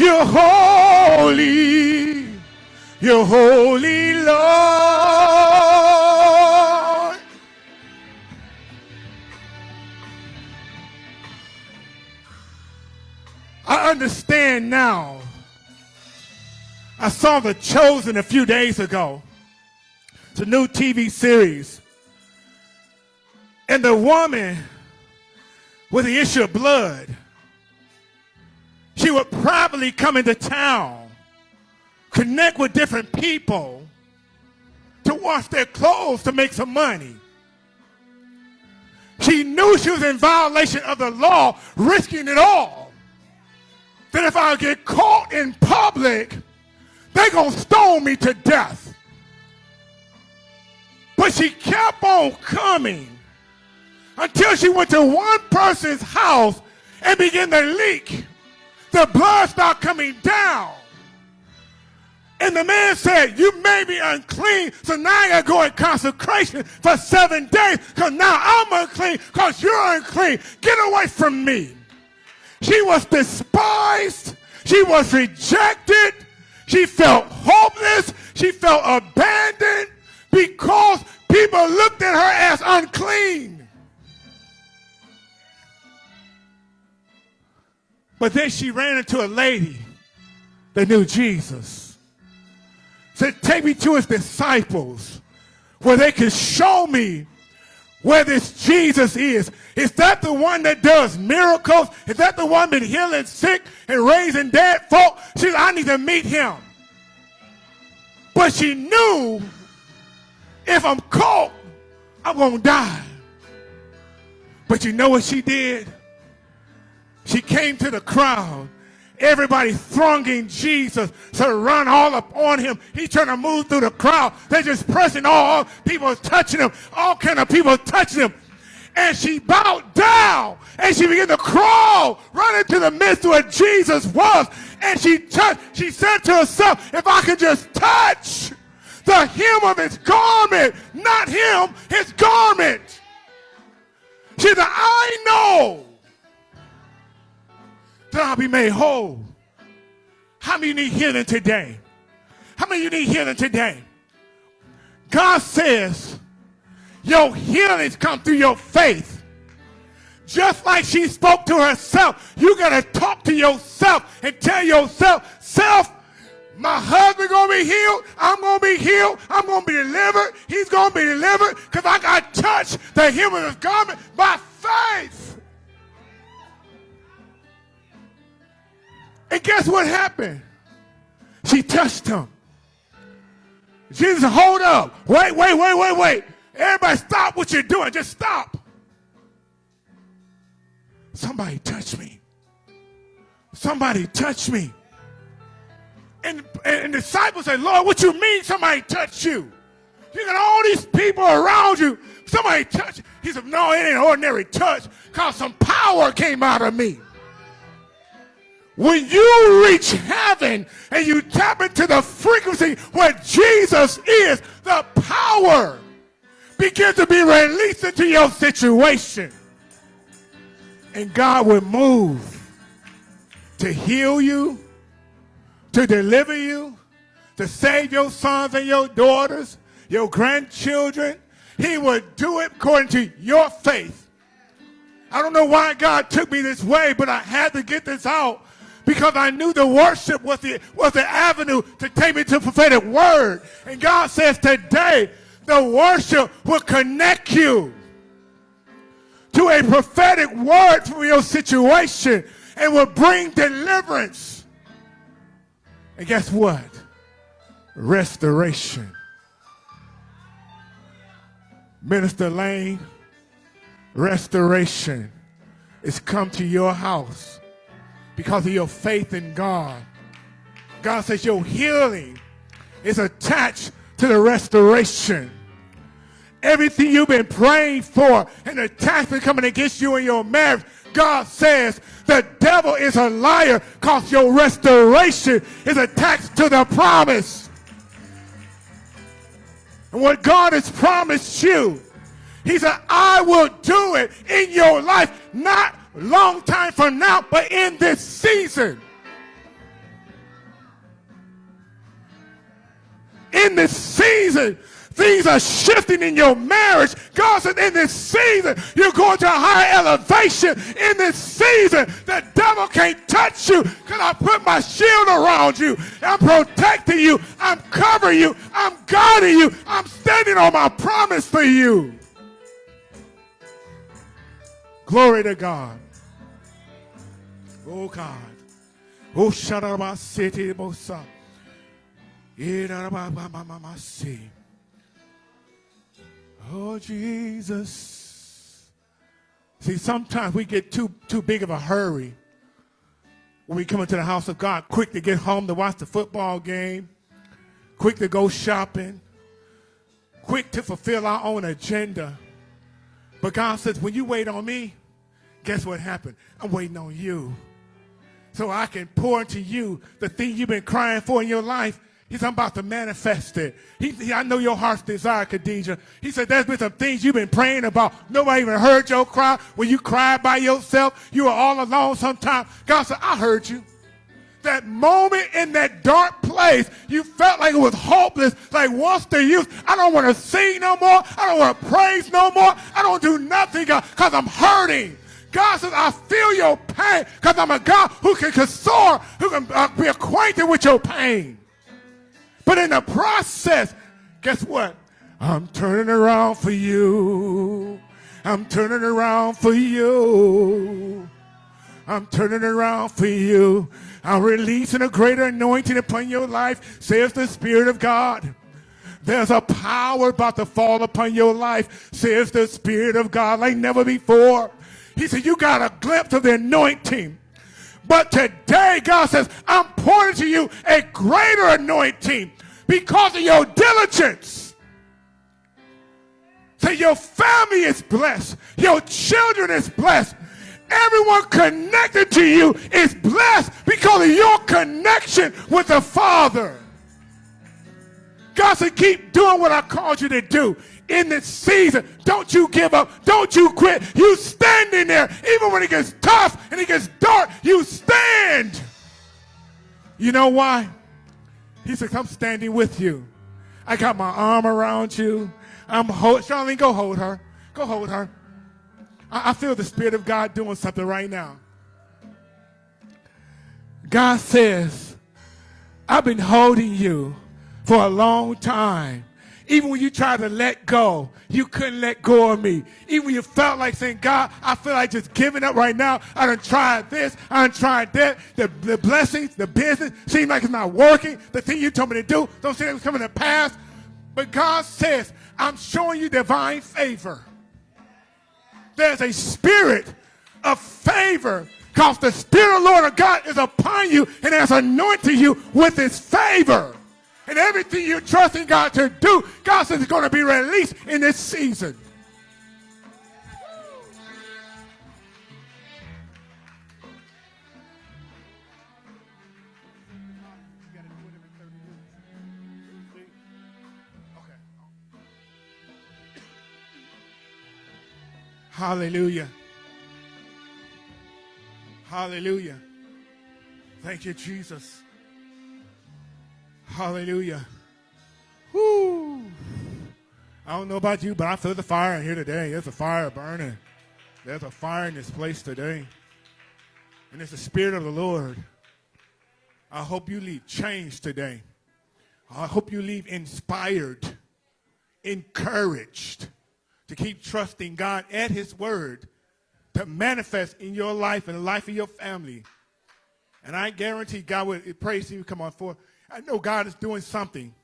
You're holy. You're holy, Lord. I understand now. I saw The Chosen a few days ago. It's a new TV series. And the woman with the issue of blood, she would probably come into town, connect with different people to wash their clothes to make some money. She knew she was in violation of the law, risking it all. That if I get caught in public, they're going to stone me to death. But she kept on coming until she went to one person's house and began to leak. The blood started coming down. And the man said, You made me unclean, so now I gotta go in consecration for seven days, because now I'm unclean, because you're unclean. Get away from me. She was despised, she was rejected, she felt hopeless, she felt abandoned because people looked at her as unclean. But then she ran into a lady that knew Jesus. Said, Take me to his disciples where they can show me where this Jesus is. Is that the one that does miracles? Is that the one that healing sick and raising dead folk? She said, I need to meet him. But she knew if I'm caught, I'm going to die. But you know what she did? She came to the crowd. Everybody thronging Jesus to run all up on him. He's trying to move through the crowd. They're just pressing all people touching him. All kind of people touching him. And she bowed down and she began to crawl right into the midst where Jesus was. And she touched, she said to herself, if I could just touch the hem of his garment, not him, his garment. She said, I know that I'll be made whole. How many need healing today? How many you need healing today? God says your healings come through your faith. Just like she spoke to herself, you got to talk to yourself and tell yourself, self, my husband gonna be healed. I'm gonna be healed. I'm gonna be delivered. He's gonna be delivered because I got touched the hem of his garment by faith. And guess what happened? She touched him. Jesus, hold up. Wait, wait, wait, wait, wait. Everybody stop what you're doing. Just stop. Somebody touch me. Somebody touch me. And, and, disciples say, Lord, what you mean somebody touched you? You got all these people around you. Somebody touch. He said, no, it ain't ordinary touch because some power came out of me. When you reach heaven and you tap into the frequency where Jesus is, the power begins to be released into your situation. And God will move to heal you, to deliver you, to save your sons and your daughters, your grandchildren. He would do it according to your faith. I don't know why God took me this way, but I had to get this out because I knew the worship was the, was the avenue to take me to prophetic word. And God says today, the worship will connect you to a prophetic word for your situation and will bring deliverance. And guess what? Restoration. Minister Lane, restoration is come to your house because of your faith in God. God says your healing is attached to the restoration. everything you've been praying for and the attacks been coming against you in your marriage, God says the devil is a liar because your restoration is attached to the promise. And what God has promised you, He said, I will do it in your life, not long time from now, but in this season. In this season, things are shifting in your marriage. God said, in this season, you're going to a higher elevation. In this season, the devil can't touch you because I put my shield around you. I'm protecting you. I'm covering you. I'm guarding you. I'm standing on my promise for you. Glory to God. Oh God. Oh, my city, Mosa. Oh, Jesus. See, sometimes we get too, too big of a hurry when we come into the house of God, quick to get home to watch the football game, quick to go shopping, quick to fulfill our own agenda. But God says, when you wait on me, guess what happened? I'm waiting on you. So I can pour into you the thing you've been crying for in your life He's about to manifest it. He, he, I know your heart's desire, Khadijah. He said, there's been some things you've been praying about. Nobody even heard your cry. When you cried by yourself, you were all alone sometimes. God said, I heard you. That moment in that dark place, you felt like it was hopeless, like what's the use? I don't want to sing no more. I don't want to praise no more. I don't do nothing because I'm hurting. God says, I feel your pain because I'm a God who can console, who can uh, be acquainted with your pain. But in the process, guess what? I'm turning around for you. I'm turning around for you. I'm turning around for you. I'm releasing a greater anointing upon your life, says the Spirit of God. There's a power about to fall upon your life, says the Spirit of God, like never before. He said, You got a glimpse of the anointing. But today, God says, I'm pouring to you a greater anointing because of your diligence. So your family is blessed. Your children is blessed. Everyone connected to you is blessed because of your connection with the Father. God said, keep doing what I called you to do in this season. Don't you give up. Don't you quit. You stand in there. Even when it gets tough and it gets dark, you stand. You know why? He said, I'm standing with you. I got my arm around you. I'm hold, Charlene, go hold her. Go hold her. I, I feel the Spirit of God doing something right now. God says, I've been holding you for a long time. Even when you tried to let go, you couldn't let go of me. Even when you felt like saying, God, I feel like just giving up right now. I done tried this, I done tried that. The, the blessings, the business seem like it's not working. The thing you told me to do don't seem like it's coming to pass. But God says, I'm showing you divine favor. There's a spirit of favor because the Spirit of the Lord of God is upon you and has anointed you with his favor. And everything you're trusting God to do, God says it's going to be released in this season. Hallelujah. Hallelujah. Thank you, Jesus. Hallelujah. Whoo. I don't know about you, but I feel the fire in here today. There's a fire burning. There's a fire in this place today. And it's the Spirit of the Lord. I hope you leave changed today. I hope you leave inspired, encouraged to keep trusting God at His Word to manifest in your life and the life of your family. And I guarantee God will praise you. Come on forward. I know God is doing something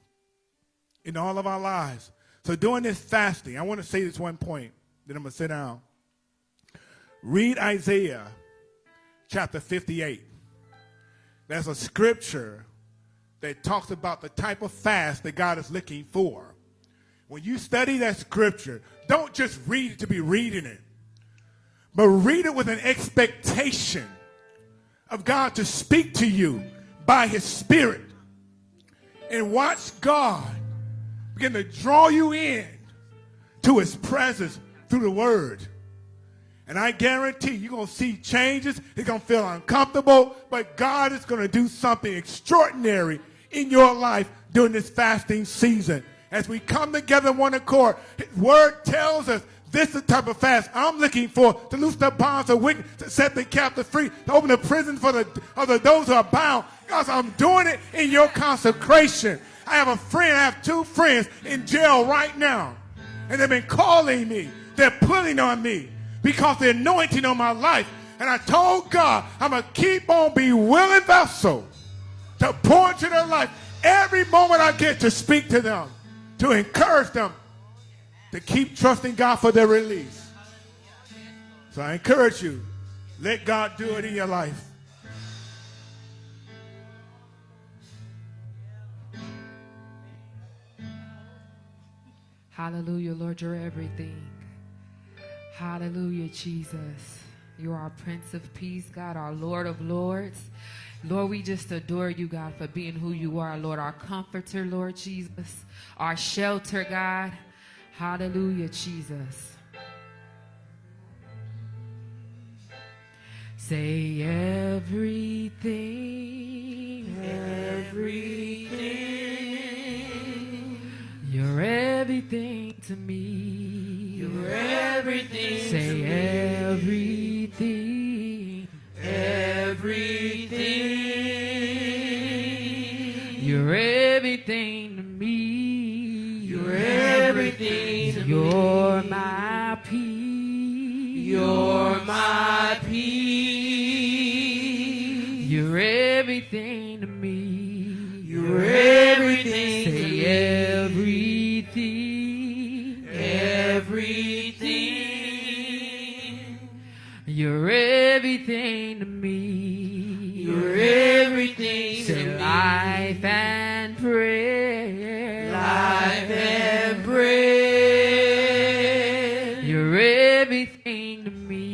in all of our lives. So during this fasting, I want to say this one point, then I'm going to sit down. Read Isaiah chapter 58. There's a scripture that talks about the type of fast that God is looking for. when you study that scripture, don't just read it to be reading it, but read it with an expectation of God to speak to you by his spirit. And watch God begin to draw you in to his presence through the word. And I guarantee you're going to see changes. It's going to feel uncomfortable, but God is going to do something extraordinary in your life during this fasting season. As we come together one accord, His word tells us this is the type of fast I'm looking for to loose the bonds of wickedness, to set the captive free, to open the prison for the, of the, those who are bound. Because I'm doing it in your consecration. I have a friend, I have two friends in jail right now. And they've been calling me. They're pulling on me because the anointing on my life. And I told God, I'm going to keep on being willing vessel to pour into their life every moment I get to speak to them, to encourage them, to keep trusting God for their release. So I encourage you, let God do it in your life. Hallelujah, Lord, you're everything. Hallelujah, Jesus. You're our Prince of Peace, God, our Lord of Lords. Lord, we just adore you, God, for being who you are, Lord, our comforter, Lord Jesus, our shelter, God. Hallelujah, Jesus. Say everything, everything. You're everything to me. You're everything. Say everything, everything. You're everything to me. You're everything. to You're my peace. You're my peace. You're everything to me. You're everything. Say everything. Everything. You're everything to me. You're everything to me. Life and prayer. Life and prayer. You're everything to me.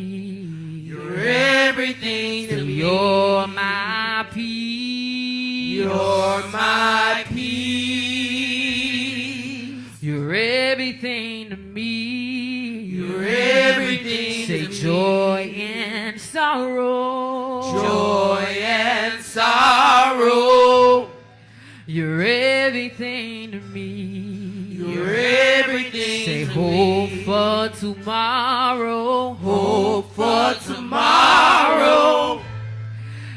You're everything to me. You're my peace. You're my peace. Everything to me. You're everything Say to joy and sorrow. Joy and sorrow. You're everything to me. You're everything. Say hope for tomorrow. Hope for tomorrow.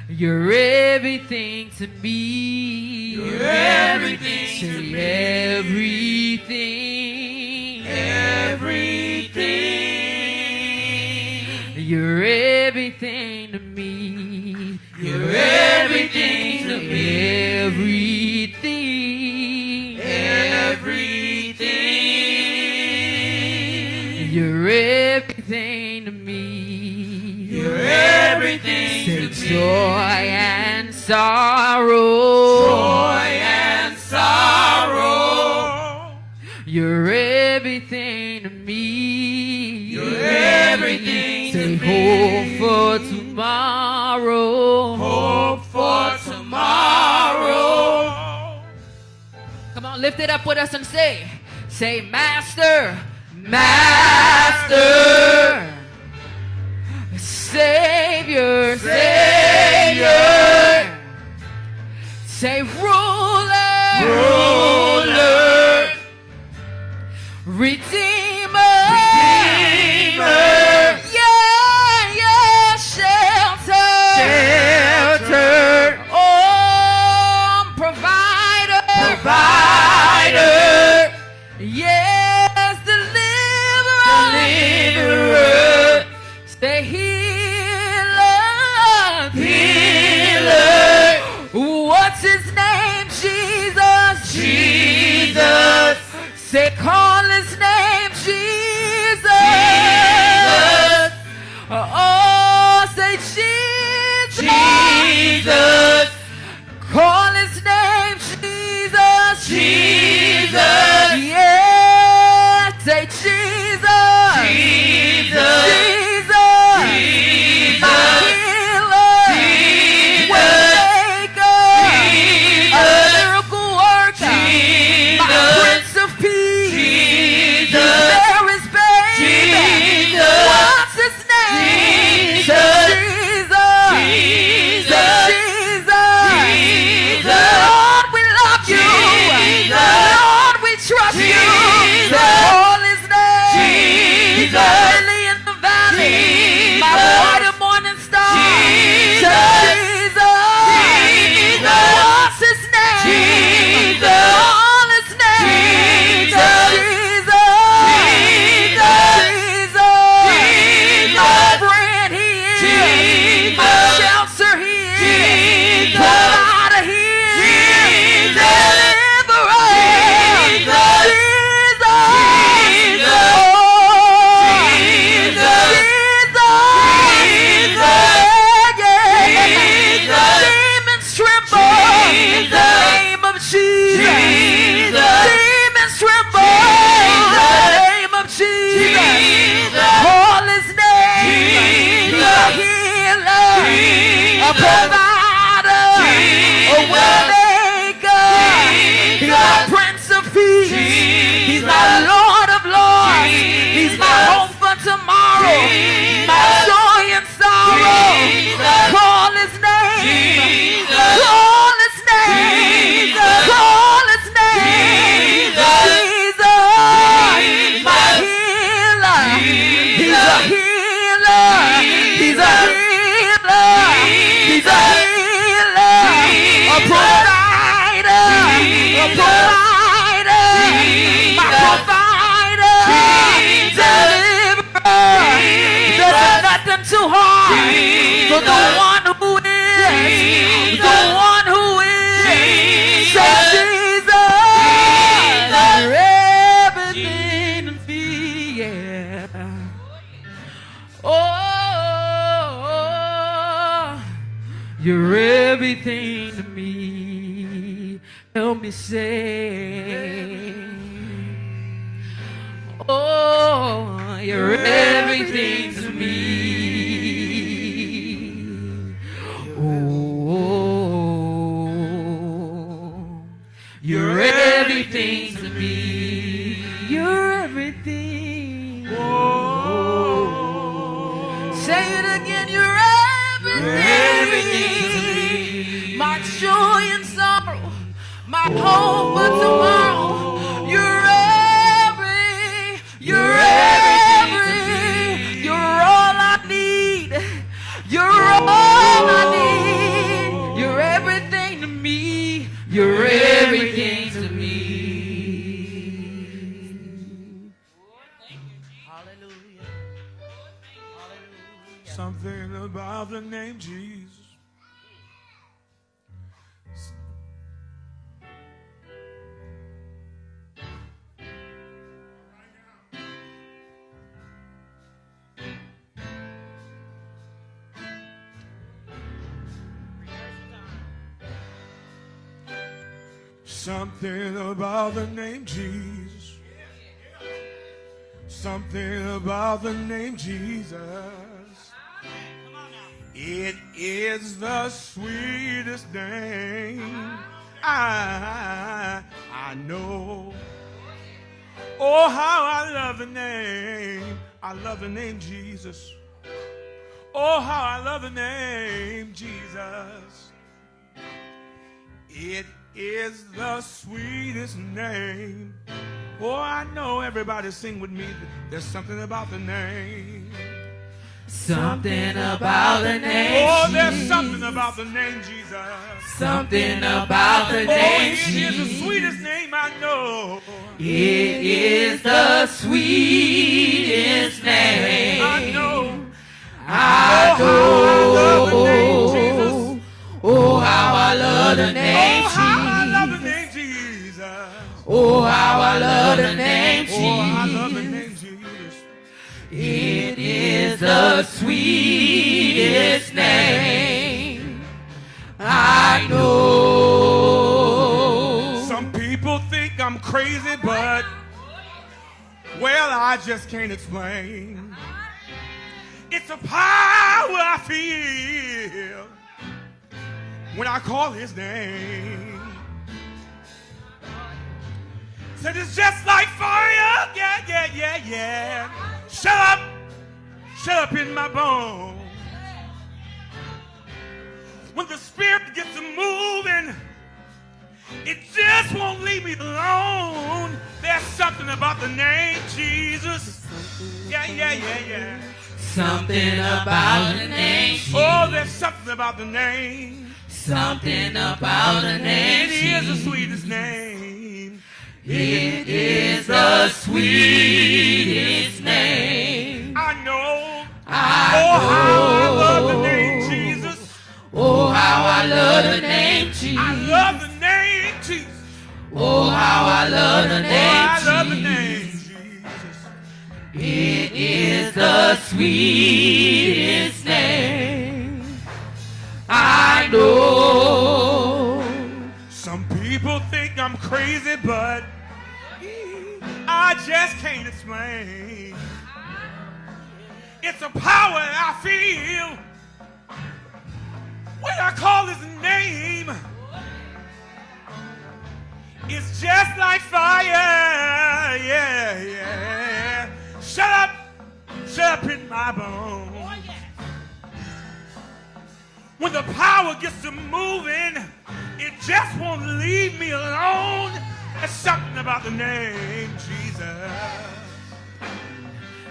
You're everything to me. You're everything Say to me. everything. Everything to me. Everything. Everything. You're everything to me. You're everything to me. Joy and sorrow. Joy and sorrow. You're everything to me. You're everything Say to me. hope for tomorrow. Lift it up with us and say, say, Master, Master, Savior, Savior, say, Ruler, Ruler, Jesus. Call his name Jesus. Jesus. Me say. Oh, you're everything about the name Jesus. Something about the name Jesus. It is the sweetest name I, I know. Oh, how I love the name. I love the name Jesus. Oh, how I love the name Jesus. It is the sweetest name. Oh, I know everybody sing with me. There's something about the name. Something about the name. Oh, there's something about the name Jesus. Something about the Oh, name. it is the Jesus. sweetest name I know. It is the sweetest name. I know. I know. Oh, how I love the name. Jesus. Oh, how I love the name. Oh, how Oh, how I love the name. Oh, I love the name Jesus. It is the sweetest name. I know. Some people think I'm crazy, but well, I just can't explain. It's a power I feel when I call his name. Said it's just like fire, yeah, yeah, yeah, yeah. Shut up, shut up in my bones. When the spirit gets to moving, it just won't leave me alone. There's something about the name Jesus. Yeah, yeah, yeah, yeah. Something about the name. Oh, Jesus. Oh, there's something about the name. Something about the name. It is the sweetest name. It is the sweetest name. I know. I Oh, how I love the name Jesus. Oh, how I love the name Jesus. I love the name Jesus. Oh, how I love the Oh, I love the name Jesus. It is the sweetest name. I know. Some people think I'm crazy, but I just can't explain. It's a power I feel when I call his name. It's just like fire, yeah, yeah. Shut up, shut up in my bones. Oh, when the power gets to moving, it just won't leave me alone. There's something about the name Jesus.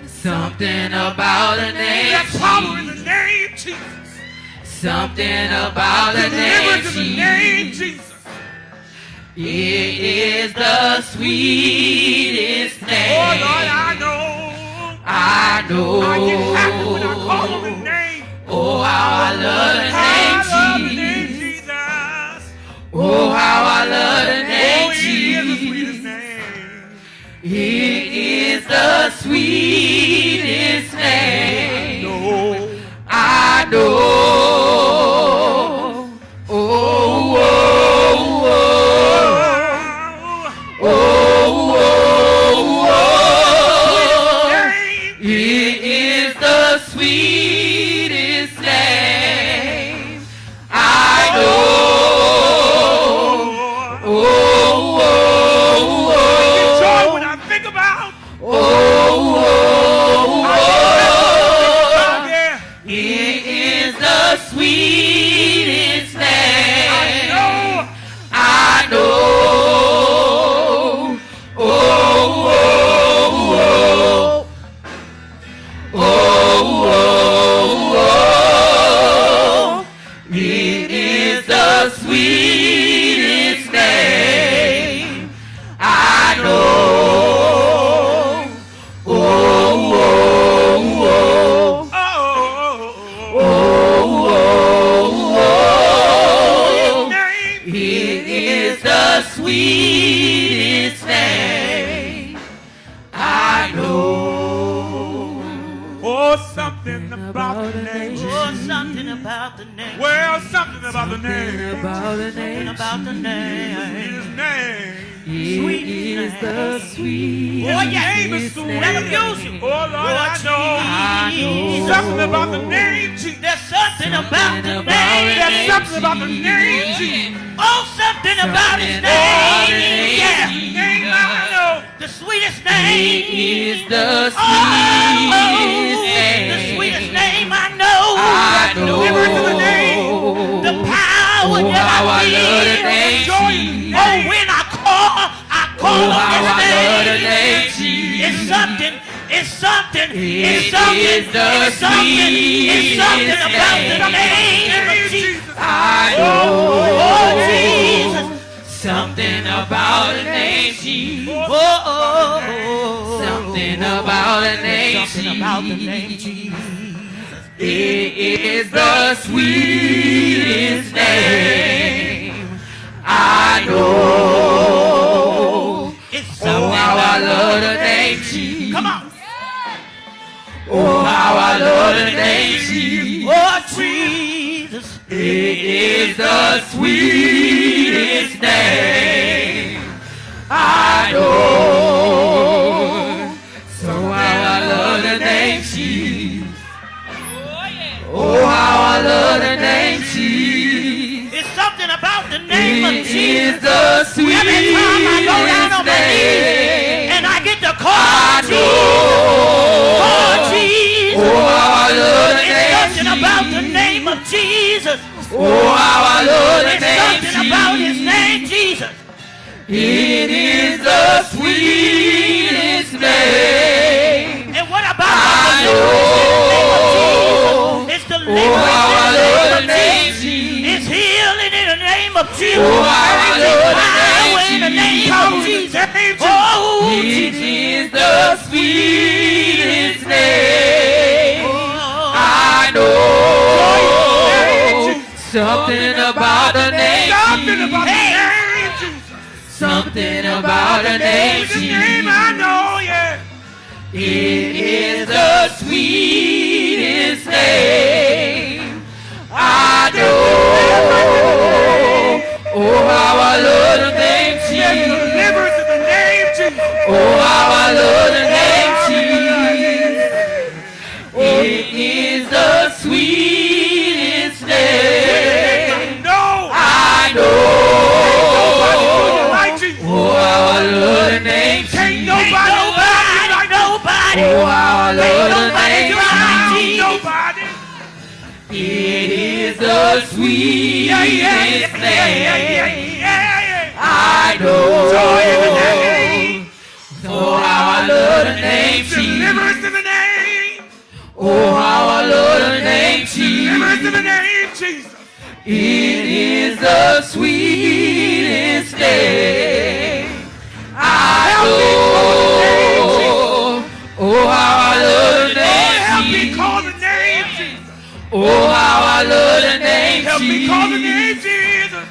Something about the name There's power in Jesus. the name Jesus. Something about the name in the name Jesus. Jesus. It is the sweetest Oh name. Lord, I know. I know. I get happy when I call on His name. Oh, how I love the I love the name name Jesus. Jesus. Oh, how I love the Oh, name the sweetest name. No. I know. About the name, about the name. His name. it is the sweetest Oh, your name is sweet. Let him use you. Oh, Lord, I know. I know. Something about the name, Jesus. There's something about the about name. it. There's something about the name, Jesus. Oh, something about his about name. name. Yeah. Name I know. The sweetest It name. is the Oh, oh, oh. sweetest Oh, how I I love the name Joy in the Jesus. Oh, when I call, I call Oh, how I love the name. Jesus. It's something. It's something. It It's something. It's something. It's something about the name. of Jesus. I Oh. oh Jesus. Something about the name Jesus. Oh, oh, oh. oh. Something about the name Something about the name Jesus. It is the sweetest name. I know. It's Oh, how I love the name Jesus. Come on. Oh, how I love the name Jesus. Oh, Jesus. It is the sweetest name. I know. So how I love the name Jesus. Oh, how I love the name Jesus. It's something about the name of Jesus. is the sweetest Every time I go down on my knees and I get to call I Jesus. Oh, Jesus. Oh, how I love the It's name something about the name of Jesus. Oh, how I love the It's name something about his name, Jesus. It is the sweetest name. And what about I the know. Jesus. Jesus. It's healing in the name of Jesus. Oh, how I love the name in the name of Jesus. Oh, It is the sweetest name. I know. Something about the name Something about the name, Something about the name the name I know, yeah. It is the sweetest name. Oh, how I love the name Jesus. deliverance in the name, Jesus. Oh, how I love the name Jesus. It is the sweetest name. I know. Oh, how I love the name Jesus. nobody do Nobody. Oh, how I love the name the sweetest Yeah, yeah, yeah. I Joy in the know. name. Oh, how I love the name Jesus. Deliverance in the name. Oh, how I love the name Deliverance in the Jesus. name, Jesus. It is the sweetest name. I know. Oh, how I love the name Jesus. the name, Jesus. Oh, how I love name Help me call the name, Jesus.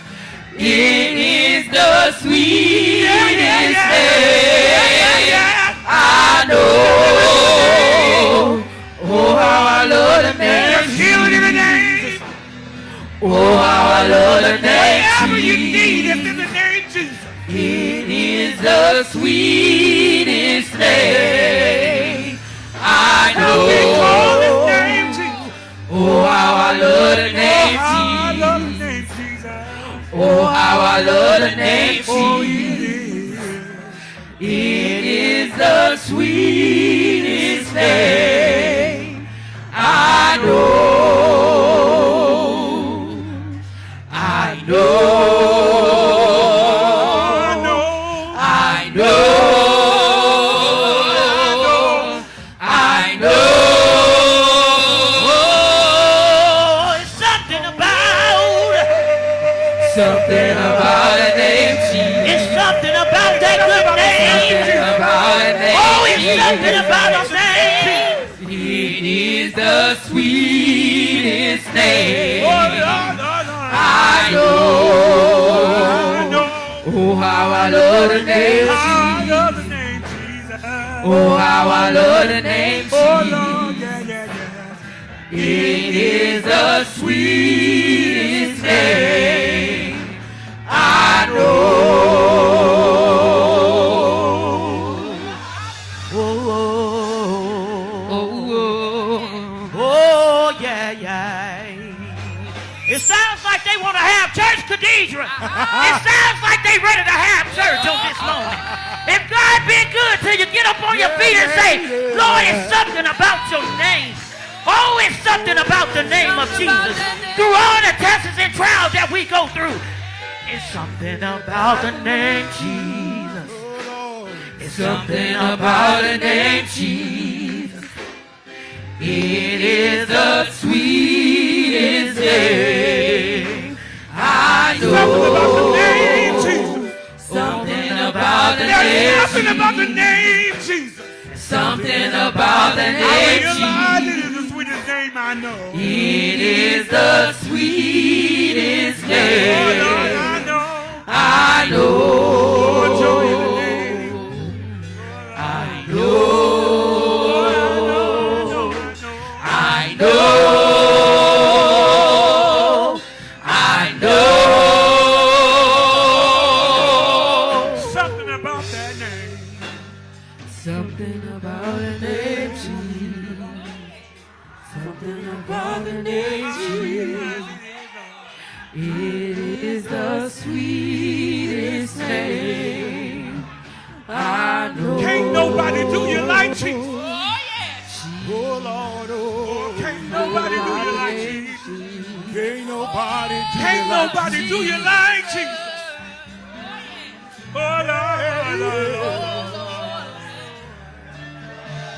It is the sweetest Yeah, yeah, yeah, yeah, name. yeah. I know. Oh, how I love the name There's healing in the name. Oh, how I love the name Whatever you need Jesus. in the name, Jesus. It is the sweetest name. I Help me call the know. Oh, how I love the Oh, name how I love the Jesus. Oh, how I love the name Oh, Jesus. It is the sweetest name. Something about a name. It is the sweetest name. Oh. I know. Oh, how I love the name Jesus. love the name, Jesus. Oh, how I love the name Oh, Jesus. Lord, yeah, yeah, yeah. It is the sweetest name. I know. Cathedral. it sounds like they ready to have church on this morning. If God been good till you get up on your feet and say, Lord, it's something about your name. Oh, it's something about the name of Jesus. Through all the tests and trials that we go through, it's something about the name Jesus. It's Something about the name Jesus. It is the sweetest name. I Something about the name, Jesus. Something about the name nothing about the Jesus. name, Jesus. Something about the name realize it Jesus. is the sweetest name I know. It is the sweetest name. Oh, Lord. I know. I Oh, nobody do Can't you like nobody do you like Jesus. Oh, Lord, Lord, Lord.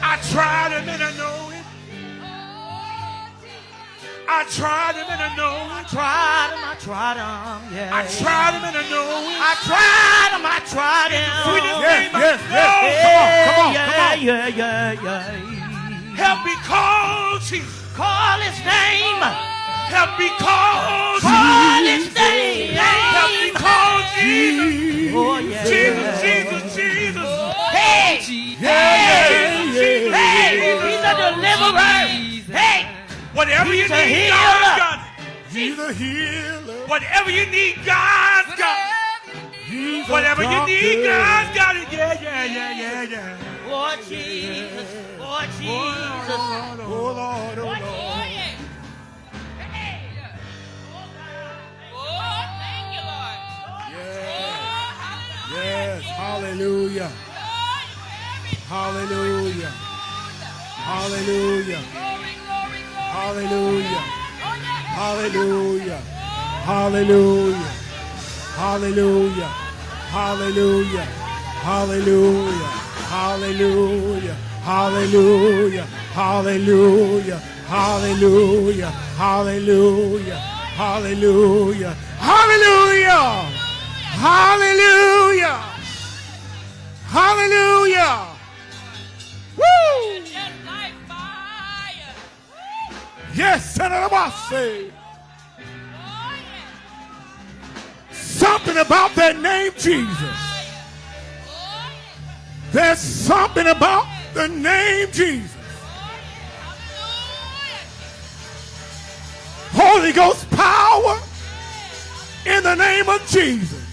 I tried him and I know it. I tried him and I know it. tried him, I tried him, yeah. I tried him and I know it. I tried him, I tried him. Yes, I yes, yes. Come on, come on, yeah, come on. Yeah, yeah, yeah. Help me call Jesus. Call his name. Help me call Call Jesus. his name. Help me call Jesus. Oh, yeah. Jesus, Jesus, Jesus. Hey, Yeah, Jesus, Jesus, hey, Jesus. he's a deliverer. Hey, Whatever you He's a need, healer. God's got it. He's a healer. Whatever you need, God's got it. He's Whatever you need. God's got it. Yeah, yeah, yeah, yeah, yeah. oh Jesus, oh Jesus. Oh, Lord, oh, Lord. Oh, Yes, hallelujah. Hallelujah. Hallelujah. Hallelujah. Hallelujah. Hallelujah. Hallelujah. Hallelujah. Hallelujah. Hallelujah. Hallelujah. Hallelujah. Hallelujah. Hallelujah. Hallelujah. Hallelujah. Hallelujah. Hallelujah. Woo! Yes, Senator Bossy. Something about that name, Jesus. There's something about the name Jesus. Holy Ghost power in the name of Jesus.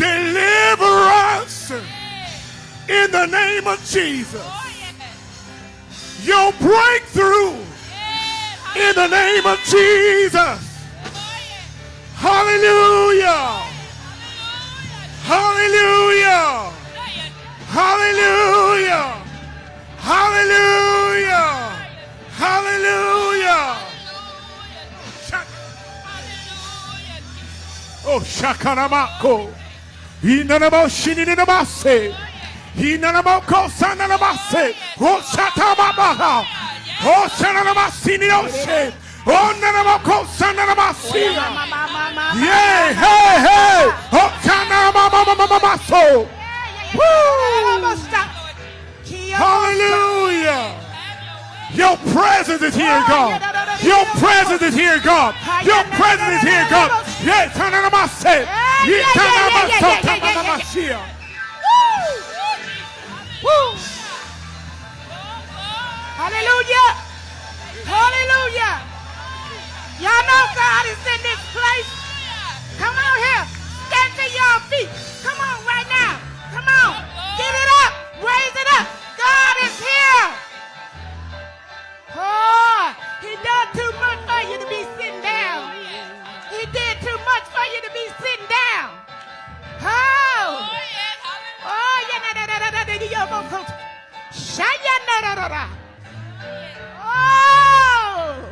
Deliverance in the name of Jesus. Your breakthrough in the name of Jesus. Hallelujah. Hallelujah. Hallelujah. Hallelujah. Hallelujah. Oh, Shakaramako. Inanabashininabase. Inanabokosanabase. Oshatababa. Osanabasinioshe. Onanabokosanabasi. Yeah, hey, hey. Okanamamamamaso. Hallelujah. Your presence is here, God. Your presence is here, God. Your presence is here, God. Yes, Hananamase. Yes, Hananamasia. Woo! Hallelujah! Hallelujah! Y'all know God is in this place. Come on here. Stand to your feet. Come on right now. Come on. Give it up. Raise it up. God is here. Oh, he done too much for you to be sitting to be sitting down. Oh. Oh, oh, yeah, na, na, na, na, na, na, yo, mo, ko- Shaya, na, na, na, na. Oh.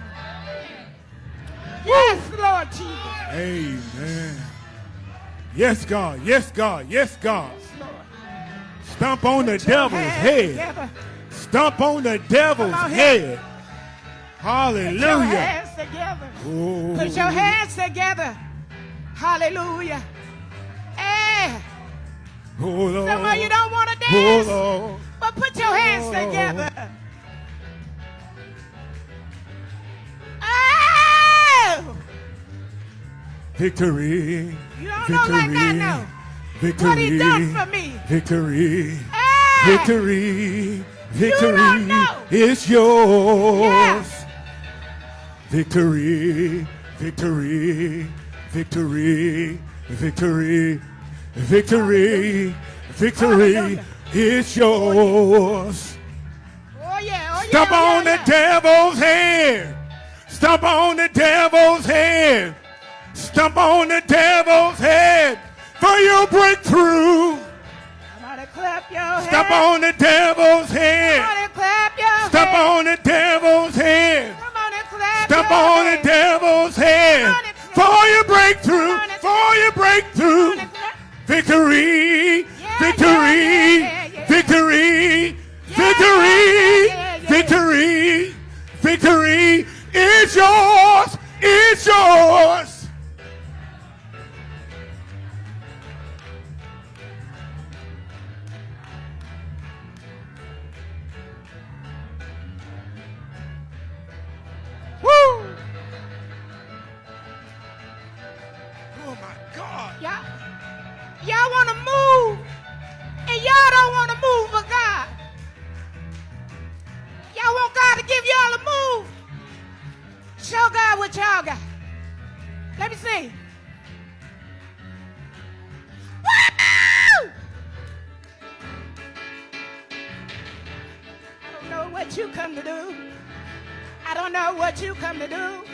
Yes, Lord Jesus. Amen. Yes, God. Yes, God. Yes, God. Stomp on the devil's Hands head. Stomp on the devil's Come on here. head. Put your Hallelujah. hands together. Oh. Put your hands together. Hallelujah. Eh, Oh, some of you don't want to Oh, dance, Lord. but put your hands Oh. together. Oh! Victory. You don't know like I know. Victory. What he done for me. Victory. Eh, Victory. Victory know. is yours. Yeah. Victory. Victory. Victory. Victory. Victory. Victory is yours. Oh yeah, oh yeah. Stomp oh, on the devil's head. Stomp on the devil's head. Stomp on the devil's head for your breakthrough. Clap your hands. Stomp on the devil's head. Somebody clap your Stomp on the devil's head. Somebody clap Stomp on the devil's head for your breakthrough, for your breakthrough. Victory, victory, victory, victory, victory, victory is yours, is yours. Y'all, y'all want to move, and y'all don't want to move for God. Y'all want God to give y'all a move. Show God what y'all got. Let me see. I don't know what you come to do. I don't know what you come to do.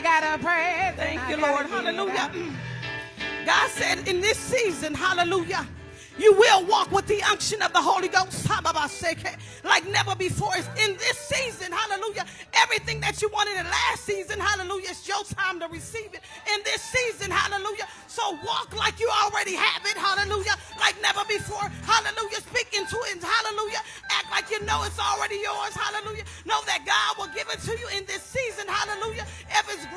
Gotta praise. Thank I you, Lord. Hallelujah. God said in this season, hallelujah, you will walk with the unction of the Holy Ghost like never before. It's in this season, hallelujah. Everything that you wanted in last season, hallelujah, it's your time to receive it in this season, hallelujah. So walk like you already have it, hallelujah, like never before, hallelujah. Speak into it, hallelujah. Act like you know it's already yours, hallelujah. Know that God will give it to you in this season, hallelujah.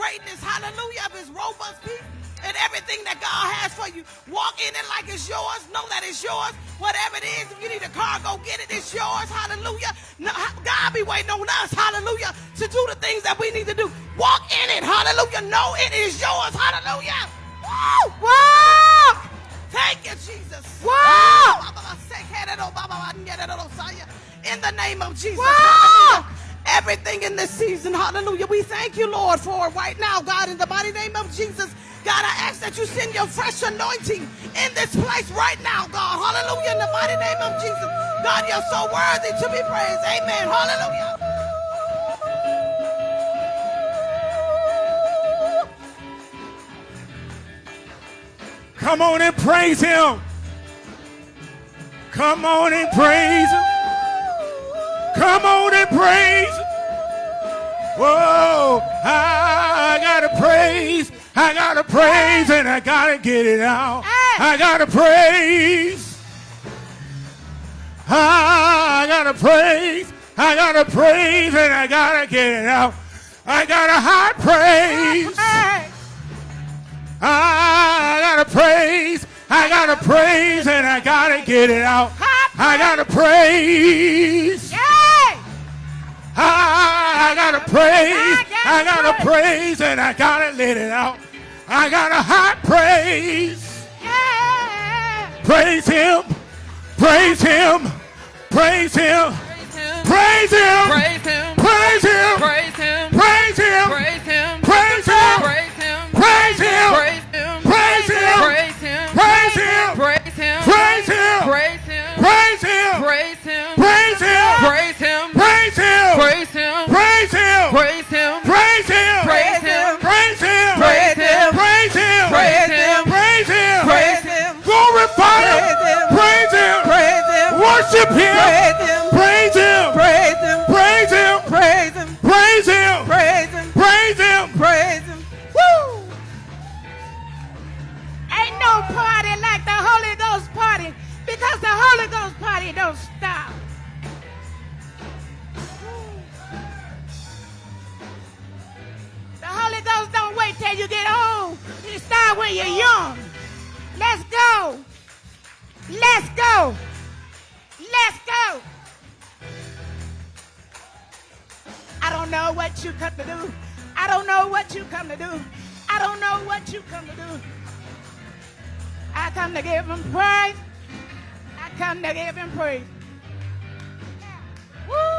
Greatness, hallelujah, of His robust peace and everything that God has for you. Walk in it like it's yours. Know that it's yours. Whatever it is, if you need a car, go get it. It's yours. Hallelujah. No, God be waiting on us. Hallelujah. To do the things that we need to do. Walk in it. Hallelujah. Know it is yours. Hallelujah. Woo! Walk! Thank you, Jesus. Walk! In the name of Jesus. Walk! Hallelujah. Everything in this season, hallelujah. We thank you, Lord, for right now, God, in the mighty name of Jesus. God, I ask that you send your fresh anointing in this place right now, God. Hallelujah, in the mighty name of Jesus. God, you're so worthy to be praised. Amen. Hallelujah. Come on and praise him. Come on and praise him. Come on and praise. Whoa, I gotta praise. I gotta praise and I gotta get it out. I gotta praise. I gotta praise. I gotta praise and I gotta get it out. I got a high praise. I gotta praise. I gotta praise and I gotta get it out. I gotta praise. Yay! I gotta praise. I gotta praise and I gotta let it out. I got a hot praise. Yeah! Praise him. Praise him. Praise him. Praise him. Praise him. Praise him. Praise him. Praise him. Praise him. Praise him. Praise him. Praise him. Praise him. Praise him. Praise him. Praise him. Praise him. Praise him. Praise him. Praise him. Praise him. Praise him. Praise him. Glorify him. Praise him. Praise him. Worship him. Praise him. Praise him. Praise him. Praise him. Praise him. Praise him. Praise him. Praise him. Praise him. Woo! Ain't no party like the Holy Ghost party because the Holy Ghost party don't stop. Ghost don't wait till you get old. You start when you're young. Let's go. Let's go. Let's go. I don't know what you come to do. I don't know what you come to do. I don't know what you come to do. I come to give him praise. I come to give him praise. Woo!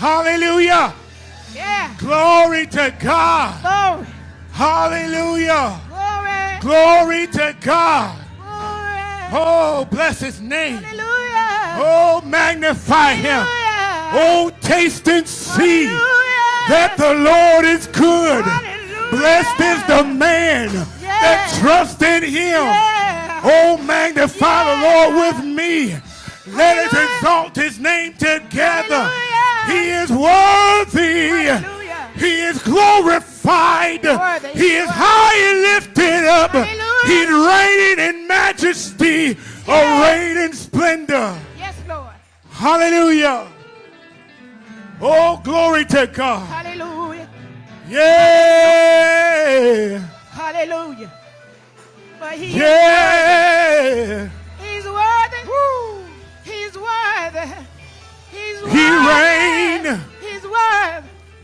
Hallelujah. Yeah. Glory to God. Glory. Hallelujah. Glory. Glory to God. Glory. Oh, bless his name. Hallelujah. Oh, magnify him. Hallelujah. Oh, taste and see Hallelujah. that the Lord is good. Hallelujah. Blessed is the man that trusts in him. Yeah. Oh, magnify the Lord with me. Let us exalt his name together. He is worthy. Hallelujah. He is glorified. Worthy. He is high and lifted up. Hallelujah. He's reigning in majesty, Yeah. arrayed in splendor. Yes, Lord. Hallelujah. Oh, glory to God. Hallelujah. Yeah. Hallelujah. But he Yeah.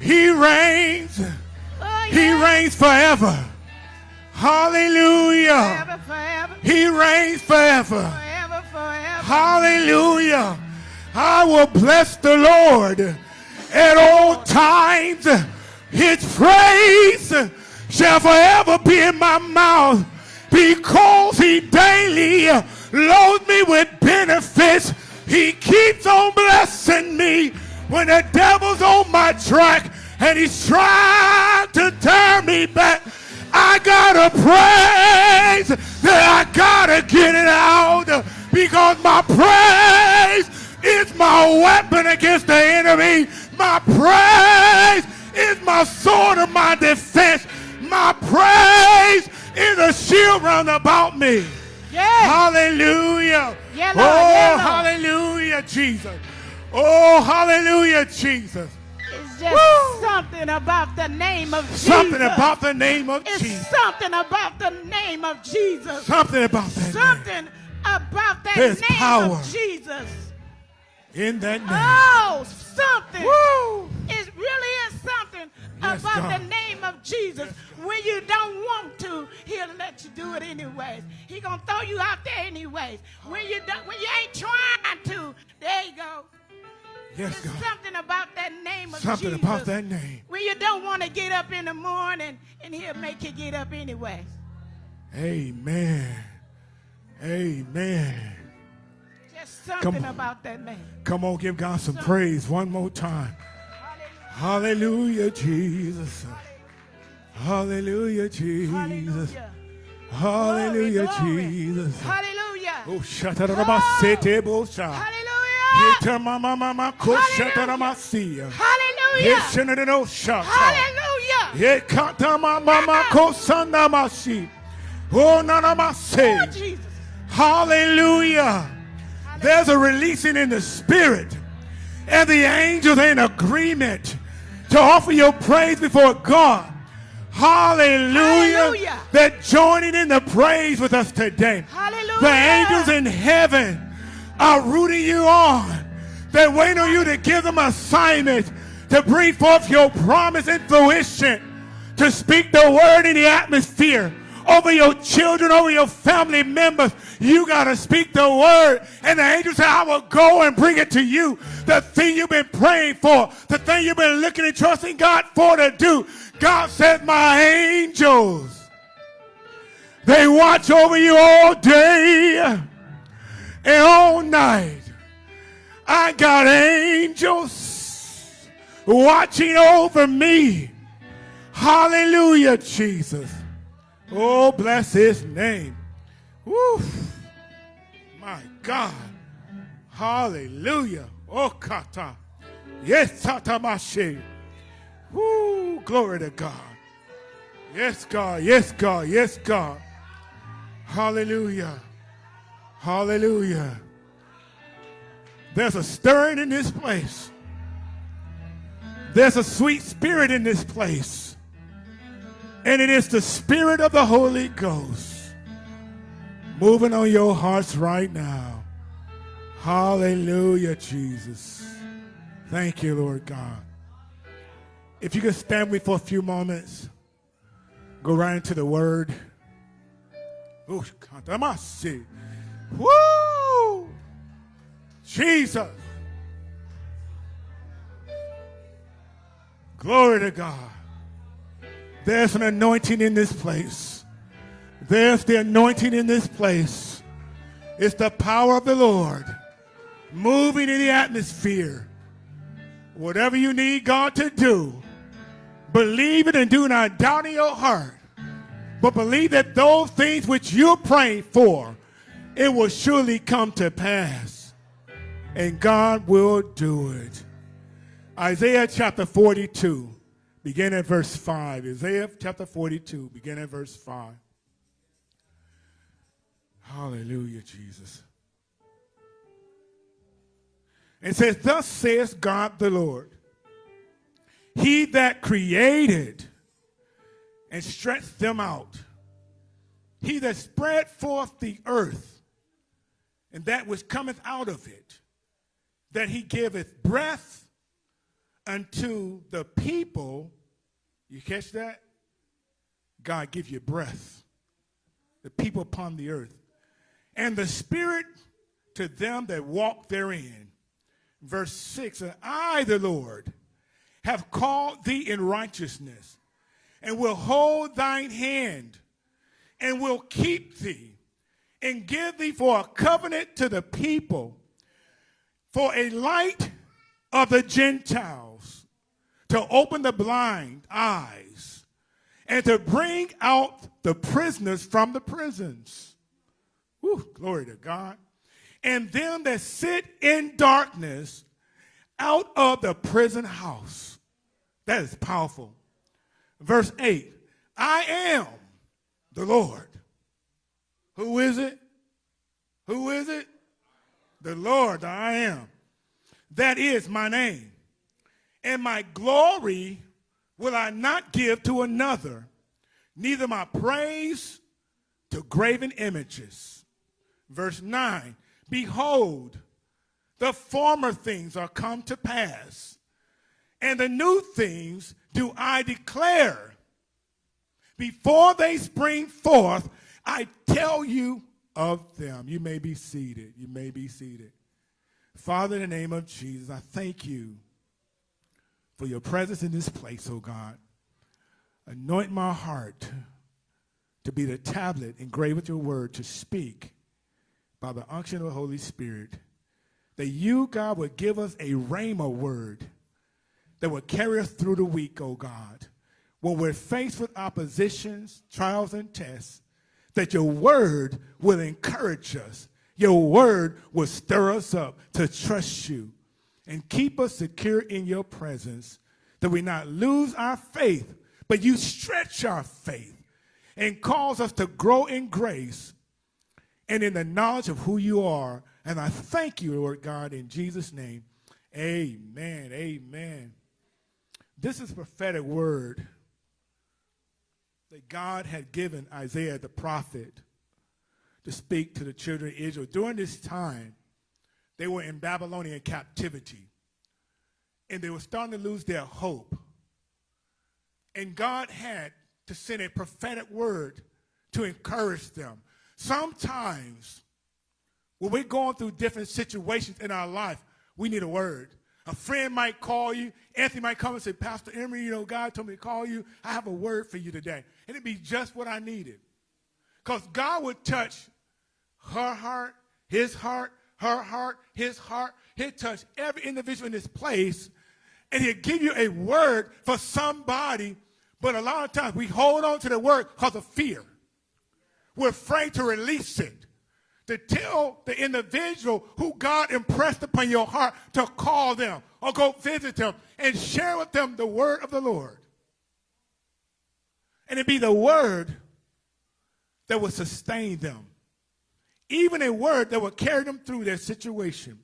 He reigns. Oh, He reigns forever. Hallelujah. Forever, forever, He reigns forever. Hallelujah. I will bless the Lord at all times. His praise shall forever be in my mouth because he daily loads me with benefits. He keeps on blessing me when the devil's on my track and he's trying to turn me back. I gotta praise that I gotta get it out because my praise is my weapon against the enemy. My praise is my sword of my defense. My praise is a shield round about me. Yeah. Hallelujah. Yeah, oh, Yeah, Lord. hallelujah, Jesus. Oh, hallelujah, Jesus. Just Woo. something about the name of Jesus. Something about the name of It's Jesus. something about the name of Jesus. Something about that name. Something about that There's name power. of Jesus. In that name. Oh, something. Woo. It really is something Yes, about God. the name of Jesus. when you don't want to, he'll let you do it anyways. He gonna throw you out there anyways. When you don't, when you ain't trying to, there you go. Yes, There's God. something about that name of Something Jesus. about that name. When you don't want to get up in the morning, and he'll make you get up anyway. Amen. Amen. Just something about that name. Come on, give God some praise one more time. Hallelujah, Jesus. Hallelujah, Jesus. Hallelujah. Hallelujah, Glory, glory. Jesus. Hallelujah. Oh, shatarabasete bosha. Hallelujah. Yeta mama mama ko shataramasia. Hallelujah. Hallelujah. Yekata mama mama ko sanamasi. Oh. Jesus. Hallelujah. There's a releasing in the spirit. And the angels are in agreement to offer your praise before God. Hallelujah. Hallelujah. They're joining in the praise with us today. Hallelujah. The angels in heaven are rooting you on. They're waiting on you to give them assignment to bring forth your promise and fruition, to speak the word in the atmosphere over your children, over your family members. You got to speak the word. And the angel said, I will go and bring it to you. The thing you've been praying for, the thing you've been looking and trusting God for to do. God said, My angels, they watch over you all day and all night. I got angels watching over me. Hallelujah, Jesus. Oh, bless his name. Woo. My God. Hallelujah. Oh, kata. Yes, tatamashi. Woo. Glory to God. Yes, God. Yes, God. Yes, God. Hallelujah. Hallelujah. There's a stirring in this place. There's a sweet spirit in this place. And it is the spirit of the Holy Ghost moving on your hearts right now. Hallelujah, Jesus. Thank you, Lord God. If you could stand with me for a few moments, go right into the word. Woo! Jesus. Glory to God. There's an anointing in this place. There's the anointing in this place. It's the power of the Lord moving in the atmosphere. Whatever you need God to do, believe it and do not doubt in your heart. But believe that those things which you're praying for, it will surely come to pass. And God will do it. Isaiah chapter 42, begin at verse 5. Isaiah chapter 42, begin at verse 5. Hallelujah, Jesus. It says, Thus says God the Lord, He that created and stretched them out, He that spread forth the earth, and that which cometh out of it, that He giveth breath unto the people. You catch that? God give you breath. The people upon the earth. And the spirit to them that walk therein. Verse 6 And I, the Lord, have called thee in righteousness, and will hold thine hand and will keep thee and give thee for a covenant to the people, for a light of the Gentiles, to open the blind eyes, and to bring out the prisoners from the prisons. Whew, glory to God. And them that sit in darkness out of the prison house. That is powerful. Verse 8 I am the Lord. Who is it? Who is it? The Lord, I am. That is my name. And my glory will I not give to another, neither my praise to graven images. Verse 9 Behold, the former things are come to pass, and the new things do I declare. Before they spring forth, I tell you of them. You may be seated. You may be seated. Father, in the name of Jesus, I thank you for your presence in this place, oh God. Anoint my heart to be the tablet engraved with your word to speak by the unction of the Holy Spirit. That you, God, would give us a rhema word that would carry us through the week, oh God. When we're faced with oppositions, trials, and tests, that your word will encourage us. Your word will stir us up to trust you and keep us secure in your presence, that we not lose our faith, but you stretch our faith and cause us to grow in grace and in the knowledge of who you are. And I thank you, Lord God, in Jesus' name. Amen. Amen. This is prophetic word that God had given Isaiah the prophet to speak to the children of Israel. During this time, they were in Babylonian captivity, and they were starting to lose their hope. And God had to send a prophetic word to encourage them. Sometimes, when we're going through different situations in our life, we need a word. A friend might call you. Anthony might come and say, Pastor Emery, you know, God told me to call you. I have a word for you today. And it'd be just what I needed. Because God would touch her heart, his heart, her heart, his heart. He'd touch every individual in this place. And he'd give you a word for somebody. But a lot of times we hold on to the word because of fear. We're afraid to release it to tell the individual who God impressed upon your heart to call them or go visit them and share with them the word of the Lord. And it be the word that will sustain them, even a word that will carry them through their situation.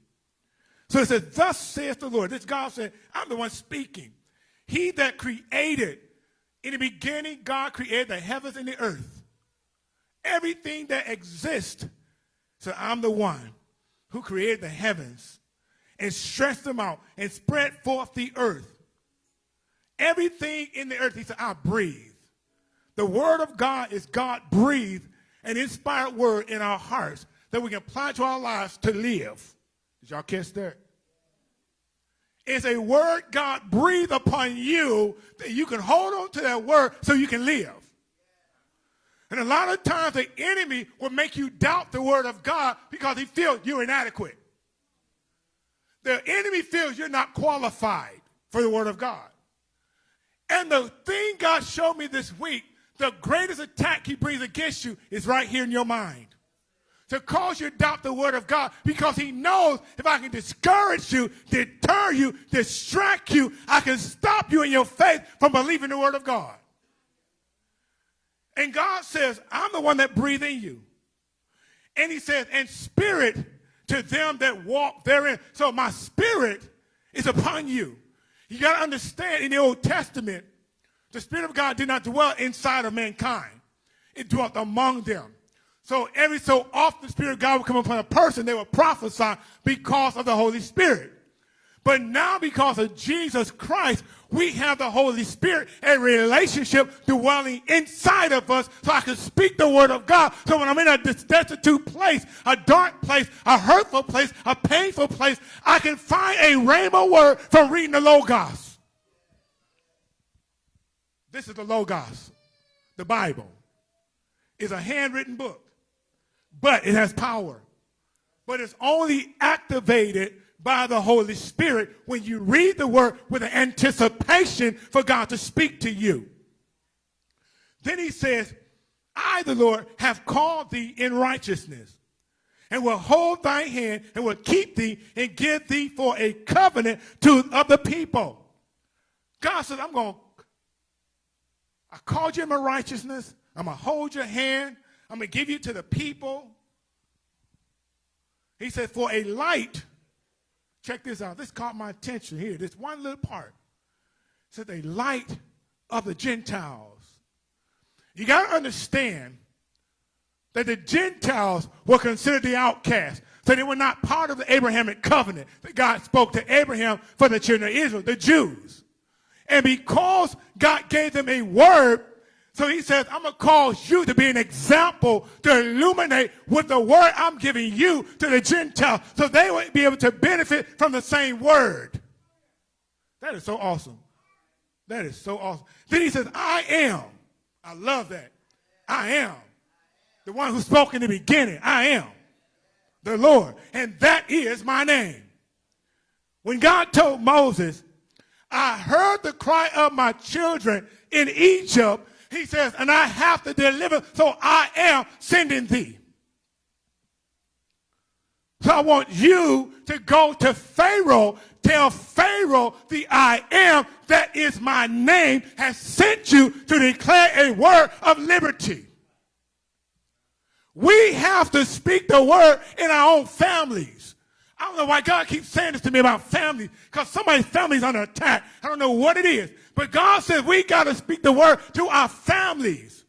So it says, Thus saith the Lord. This God said, I'm the one speaking. He that created, in the beginning, God created the heavens and the earth. Everything that exists so I'm the one who created the heavens and stretched them out and spread forth the earth. Everything in the earth, he said, I breathe. The word of God is God breathed an inspired word in our hearts that we can apply to our lives to live. Did y'all catch that? It's a word God breathed upon you that you can hold on to that word so you can live. And a lot of times the enemy will make you doubt the word of God because he feels you're inadequate. The enemy feels you're not qualified for the word of God. And the thing God showed me this week, the greatest attack he brings against you is right here in your mind. To cause you to doubt the word of God because he knows if I can discourage you, deter you, distract you, I can stop you in your faith from believing the word of God. And God says, I'm the one that breathe in you. And he says, and spirit to them that walk therein. So my spirit is upon you. You got to understand in the Old Testament, the Spirit of God did not dwell inside of mankind. It dwelt among them. So every so often the Spirit of God would come upon a person, they would prophesy because of the Holy Spirit. But now, because of Jesus Christ, we have the Holy Spirit, a relationship dwelling inside of us so I can speak the word of God. So when I'm in a destitute place, a dark place, a hurtful place, a painful place, I can find a rhema word from reading the Logos. This is the Logos, the Bible is a handwritten book, but it has power. But it's only activated by the Holy Spirit when you read the word with an anticipation for God to speak to you. Then he says, I, the Lord, have called thee in righteousness and will hold thy hand and will keep thee and give thee for a covenant to other people. God said, I'm going to, I called you in my righteousness. I'm going to hold your hand. I'm going to give you to the people. He said, for a light, check this out. This caught my attention here. This one little part. Said, a light of the Gentiles. You got to understand that the Gentiles were considered the outcasts. So they were not part of the Abrahamic covenant that God spoke to Abraham for the children of Israel, the Jews. And because God gave them a word, so he says, I'm going to cause you to be an example to illuminate with the word I'm giving you to the Gentile so they would be able to benefit from the same word. That is so awesome. That is so awesome. Then he says, I am. I love that. I am. The one who spoke in the beginning. I am. The Lord. And that is my name. When God told Moses, I heard the cry of my children in Egypt, he says, and I have to deliver, so I am sending thee. So I want you to go to Pharaoh, tell Pharaoh the I am that is my name has sent you to declare a word of liberty. We have to speak the word in our own families. I don't know why God keeps saying this to me about families, because somebody's family is under attack. I don't know what it is. But God says we got to speak the word to our families.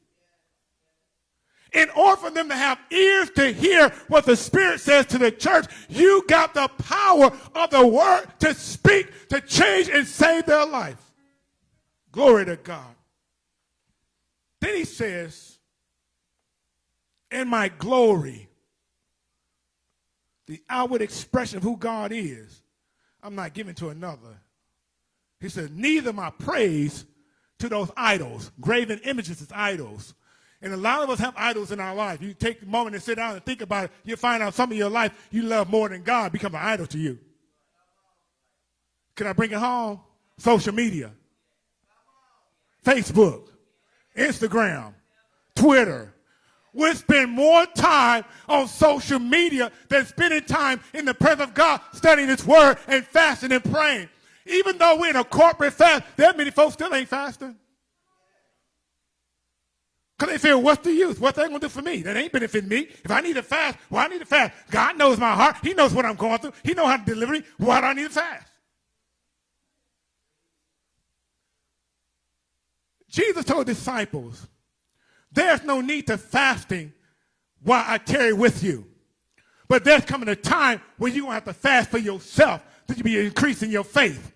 In order for them to have ears to hear what the Spirit says to the church, you got the power of the word to speak, to change and save their life. Glory to God. Then he says, in my glory, the outward expression of who God is, I'm not giving to another. He said, neither my praise to those idols, graven images as idols. And a lot of us have idols in our life. You take a moment and sit down and think about it, you'll find out some of your life you love more than God become an idol to you. Can I bring it home? Social media. Facebook, Instagram, Twitter. We spend more time on social media than spending time in the presence of God studying His Word and fasting and praying. Even though we're in a corporate fast, there many folks still ain't fasting. Because they feel, what's the use? What's that going to do for me? That ain't benefiting me. If I need to fast, well, I need to fast. God knows my heart. He knows what I'm going through. He knows how to deliver me. Why do I need to fast? Jesus told disciples, there's no need to fasting while I tarry with you. But there's coming a time when you're going to have to fast for yourself that you be increasing your faith.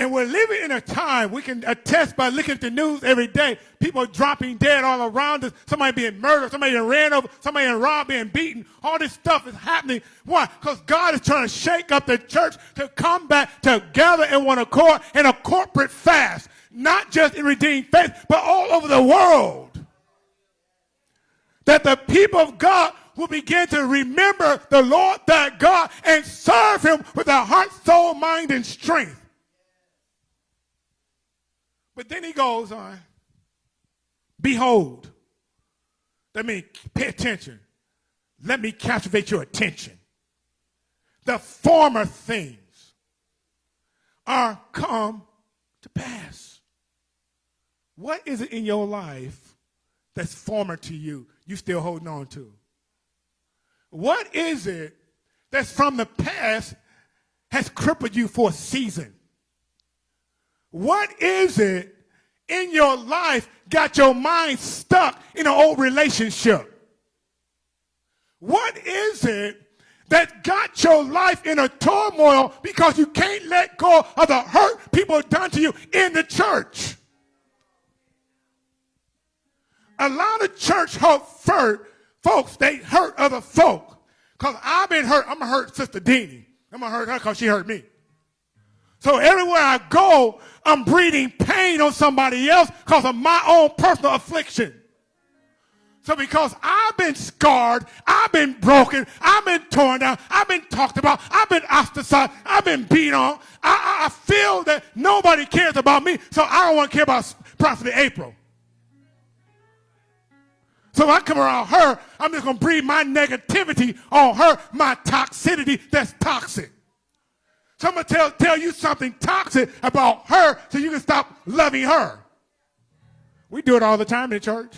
And we're living in a time we can attest by looking at the news every day. People are dropping dead all around us. Somebody being murdered. Somebody being ran over. Somebody being robbed, being beaten. All this stuff is happening. Why? Because God is trying to shake up the church to come back together in one accord in a corporate fast. Not just in redeemed faith, but all over the world. That the people of God will begin to remember the Lord thy God and serve him with their heart, soul, mind, and strength. But then he goes on, behold. That means pay attention. Let me captivate your attention. The former things are come to pass. What is it in your life that's former to you, you still holding on to? What is it that's from the past has crippled you for a season? What is it in your life got your mind stuck in an old relationship? What is it that got your life in a turmoil because you can't let go of the hurt people done to you in the church? A lot of church hurt folks, they hurt other folk. Because I've been hurt. I'm going to hurt Sister Deanie. I'm going to hurt her because she hurt me. So everywhere I go, I'm breathing pain on somebody else because of my own personal affliction. So because I've been scarred, I've been broken, I've been torn down, I've been talked about, I've been ostracized, I've been beat on, I, I, I feel that nobody cares about me, so I don't want to care about Prophet April. So if I come around her, I'm just going to breathe my negativity on her, my toxicity that's toxic. So I'm going to tell, tell you something toxic about her so you can stop loving her. We do it all the time in church.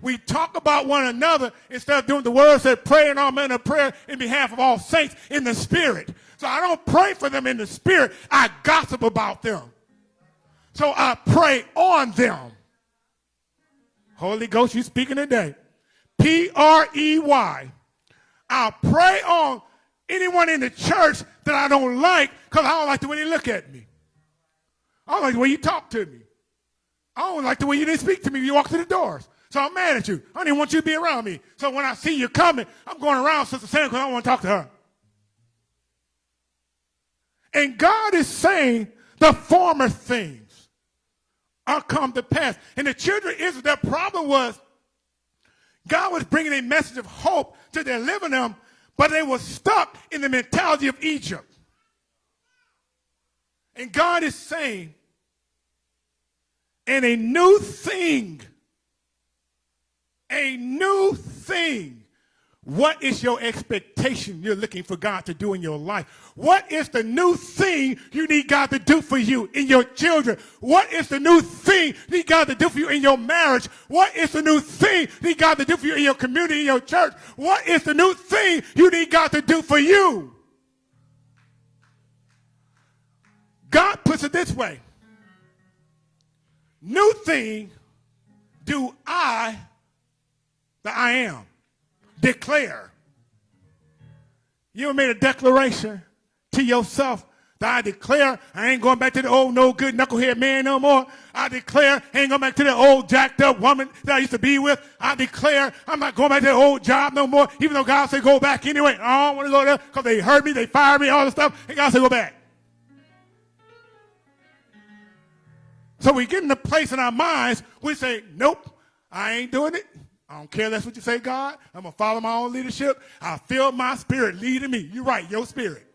We talk about one another instead of doing the word said pray in all men of prayer in behalf of all saints in the spirit. So I don't pray for them in the spirit. I gossip about them. So I pray on them. Holy Ghost, you speaking today. P R E Y. I'll pray on anyone in the church that I don't like because I don't like the way they look at me. I don't like the way you talk to me. I don't like the way you didn't speak to me when you walk through the doors. So I'm mad at you. I don't even want you to be around me. So when I see you coming, I'm going around Sister Sam because I want to talk to her. And God is saying the former things are come to pass. And the children of Israel, their problem was God was bringing a message of hope to deliver them, but they were stuck in the mentality of Egypt. And God is saying, and a new thing, a new thing. What is your expectation you're looking for God to do in your life? What is the new thing you need God to do for you in your children? What is the new thing you need God to do for you in your marriage? What is the new thing you need God to do for you in your community, in your church? What is the new thing you need God to do for you? God puts it this way. New thing do I, that I am, declare. You made a declaration to yourself that I declare I ain't going back to the old no good knucklehead man no more. I declare I ain't going back to the old jacked up woman that I used to be with. I declare I'm not going back to the old job no more, even though God said go back anyway. I don't want to go there because they hurt me, they fired me, all this stuff. And God said go back. So we get in a place in our minds, we say, nope, I ain't doing it. I don't care that's what you say, God. I'm going to follow my own leadership. I feel my spirit leading me. You're right, your spirit.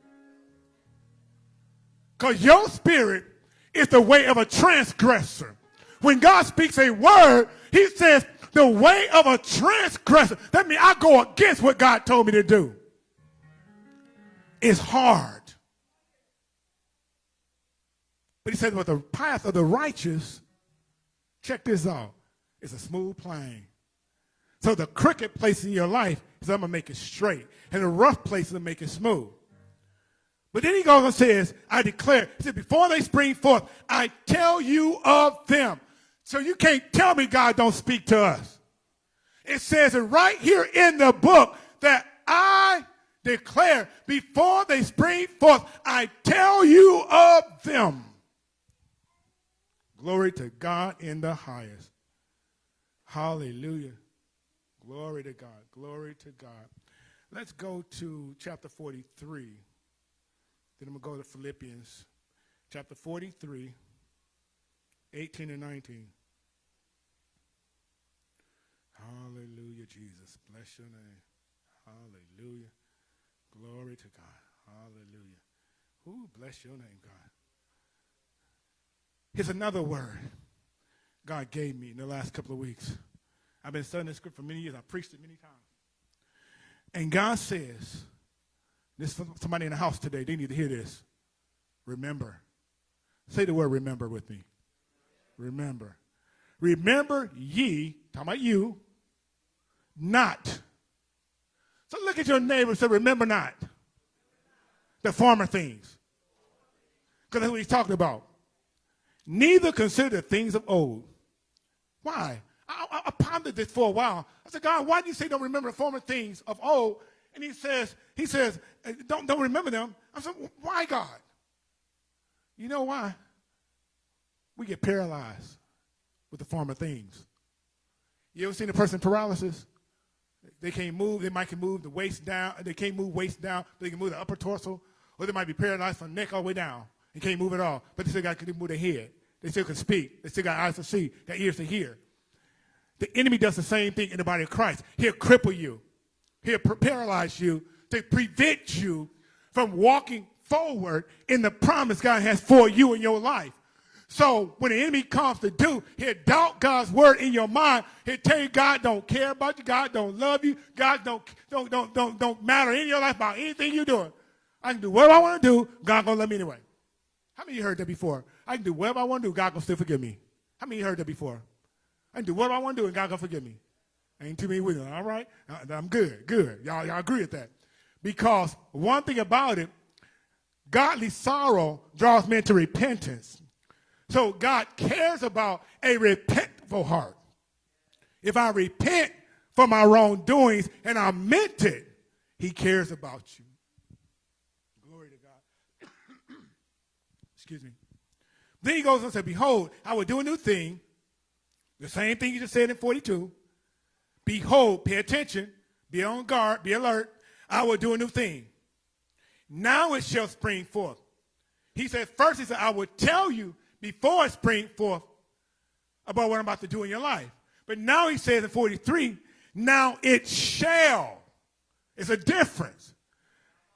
Because your spirit is the way of a transgressor. When God speaks a word, he says, the way of a transgressor. That means I go against what God told me to do. It's hard. But he says, but the path of the righteous, check this out, it's a smooth plain. So the crooked place in your life is I'm going to make it straight. And the rough place is going to make it smooth. But then he goes and says, I declare, he said, before they spring forth, I tell you of them. So you can't tell me God don't speak to us. It says it right here in the book that I declare, before they spring forth, I tell you of them. Glory to God in the highest. Hallelujah. Glory to God. Glory to God. Let's go to chapter 43. Then I'm going to go to Philippians chapter 43, 18 and 19. Hallelujah, Jesus. Bless your name. Hallelujah. Glory to God. Hallelujah. Who bless your name, God. Here's another word God gave me in the last couple of weeks. I've been studying this script for many years. I've preached it many times. And God says, this somebody in the house today, they need to hear this. Remember. Say the word remember with me. Remember. Remember ye, talking about you, not. So look at your neighbor and say, remember not the former things. Because that's what he's talking about. Neither consider the things of old. Why? I, I, I, pondered this for a while. I said, God, why do you say don't remember the former things of old? And he says, he says, uh, don't, don't remember them. I said, why, God? You know why? We get paralyzed with the former things. You ever seen a person paralysis? They can't move. They might can move the waist down. They can't move waist down. but They can move the upper torso or they might be paralyzed from neck all the way down and can't move at all, but they still got to move their head. They still can speak. They still got eyes to see, got ears to hear. The enemy does the same thing in the body of Christ. He'll cripple you. He'll paralyze you to prevent you from walking forward in the promise God has for you in your life. So when the enemy comes to do, he'll doubt God's word in your mind. He'll tell you God don't care about you. God don't love you. God don't, don't, don't, don't, don't matter in your life about anything you're doing. I can do whatever I want to do. God gonna love me anyway. How many of you heard that before? I can do whatever I want to do. God gonna still forgive me. How many you heard that before? I can do whatever I want to do and God gonna forgive me. Ain't too many it. All right, Uh, I'm good. Good. Y'all, y'all agree with that? Because one thing about it, godly sorrow draws men to repentance. So God cares about a repentful heart. If I repent for my wrongdoings and I meant it, He cares about you. Glory to God. Excuse me. Then he goes and says, Behold, I will do a new thing. The same thing you just said in 42. Behold, pay attention, be on guard, be alert. I will do a new thing. Now it shall spring forth. He said, first he said, I will tell you before it spring forth about what I'm about to do in your life. But now he says in 43, now it shall. It's a difference.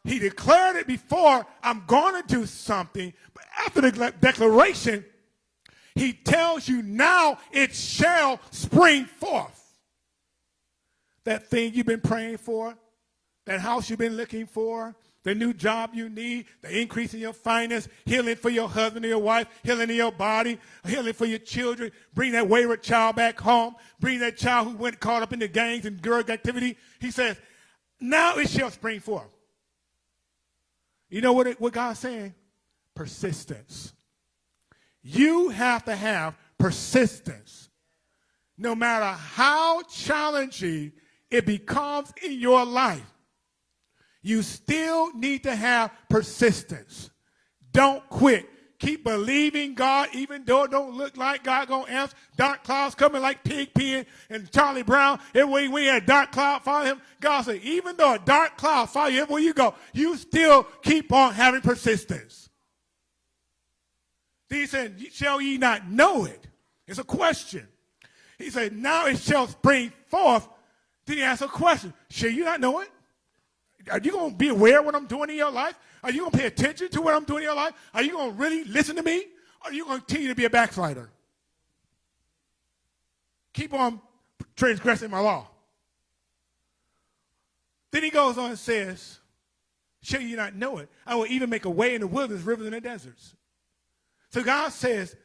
He declared it before, I'm going to do something. But after the declaration, he tells you now it shall spring forth. That thing you've been praying for, that house you've been looking for, the new job you need, the increase in your finance, healing for your husband or your wife, healing in your body, healing for your children, bring that wayward child back home, bring that child who went caught up in the gangs and drug activity. He says, now it shall spring forth. You know what, it, what God's saying? Persistence. You have to have persistence. No matter how challenging it becomes in your life, you still need to have persistence. Don't quit. Keep believing God, even though it don't look like God gonna answer. Dark clouds coming like Pigpen and Charlie Brown. Everywhere we had dark cloud follow him. God said, even though a dark cloud follow you everywhere you go, you still keep on having persistence. He said, shall ye not know it? It's a question. He said, now it shall spring forth. Then he asked a question. Shall you not know it? Are you going to be aware of what I'm doing in your life? Are you going to pay attention to what I'm doing in your life? Are you going to really listen to me? Or are you going to continue to be a backslider? Keep on transgressing my law. Then he goes on and says, Shall you not know it? I will even make a way in the wilderness, rivers in the deserts. So God says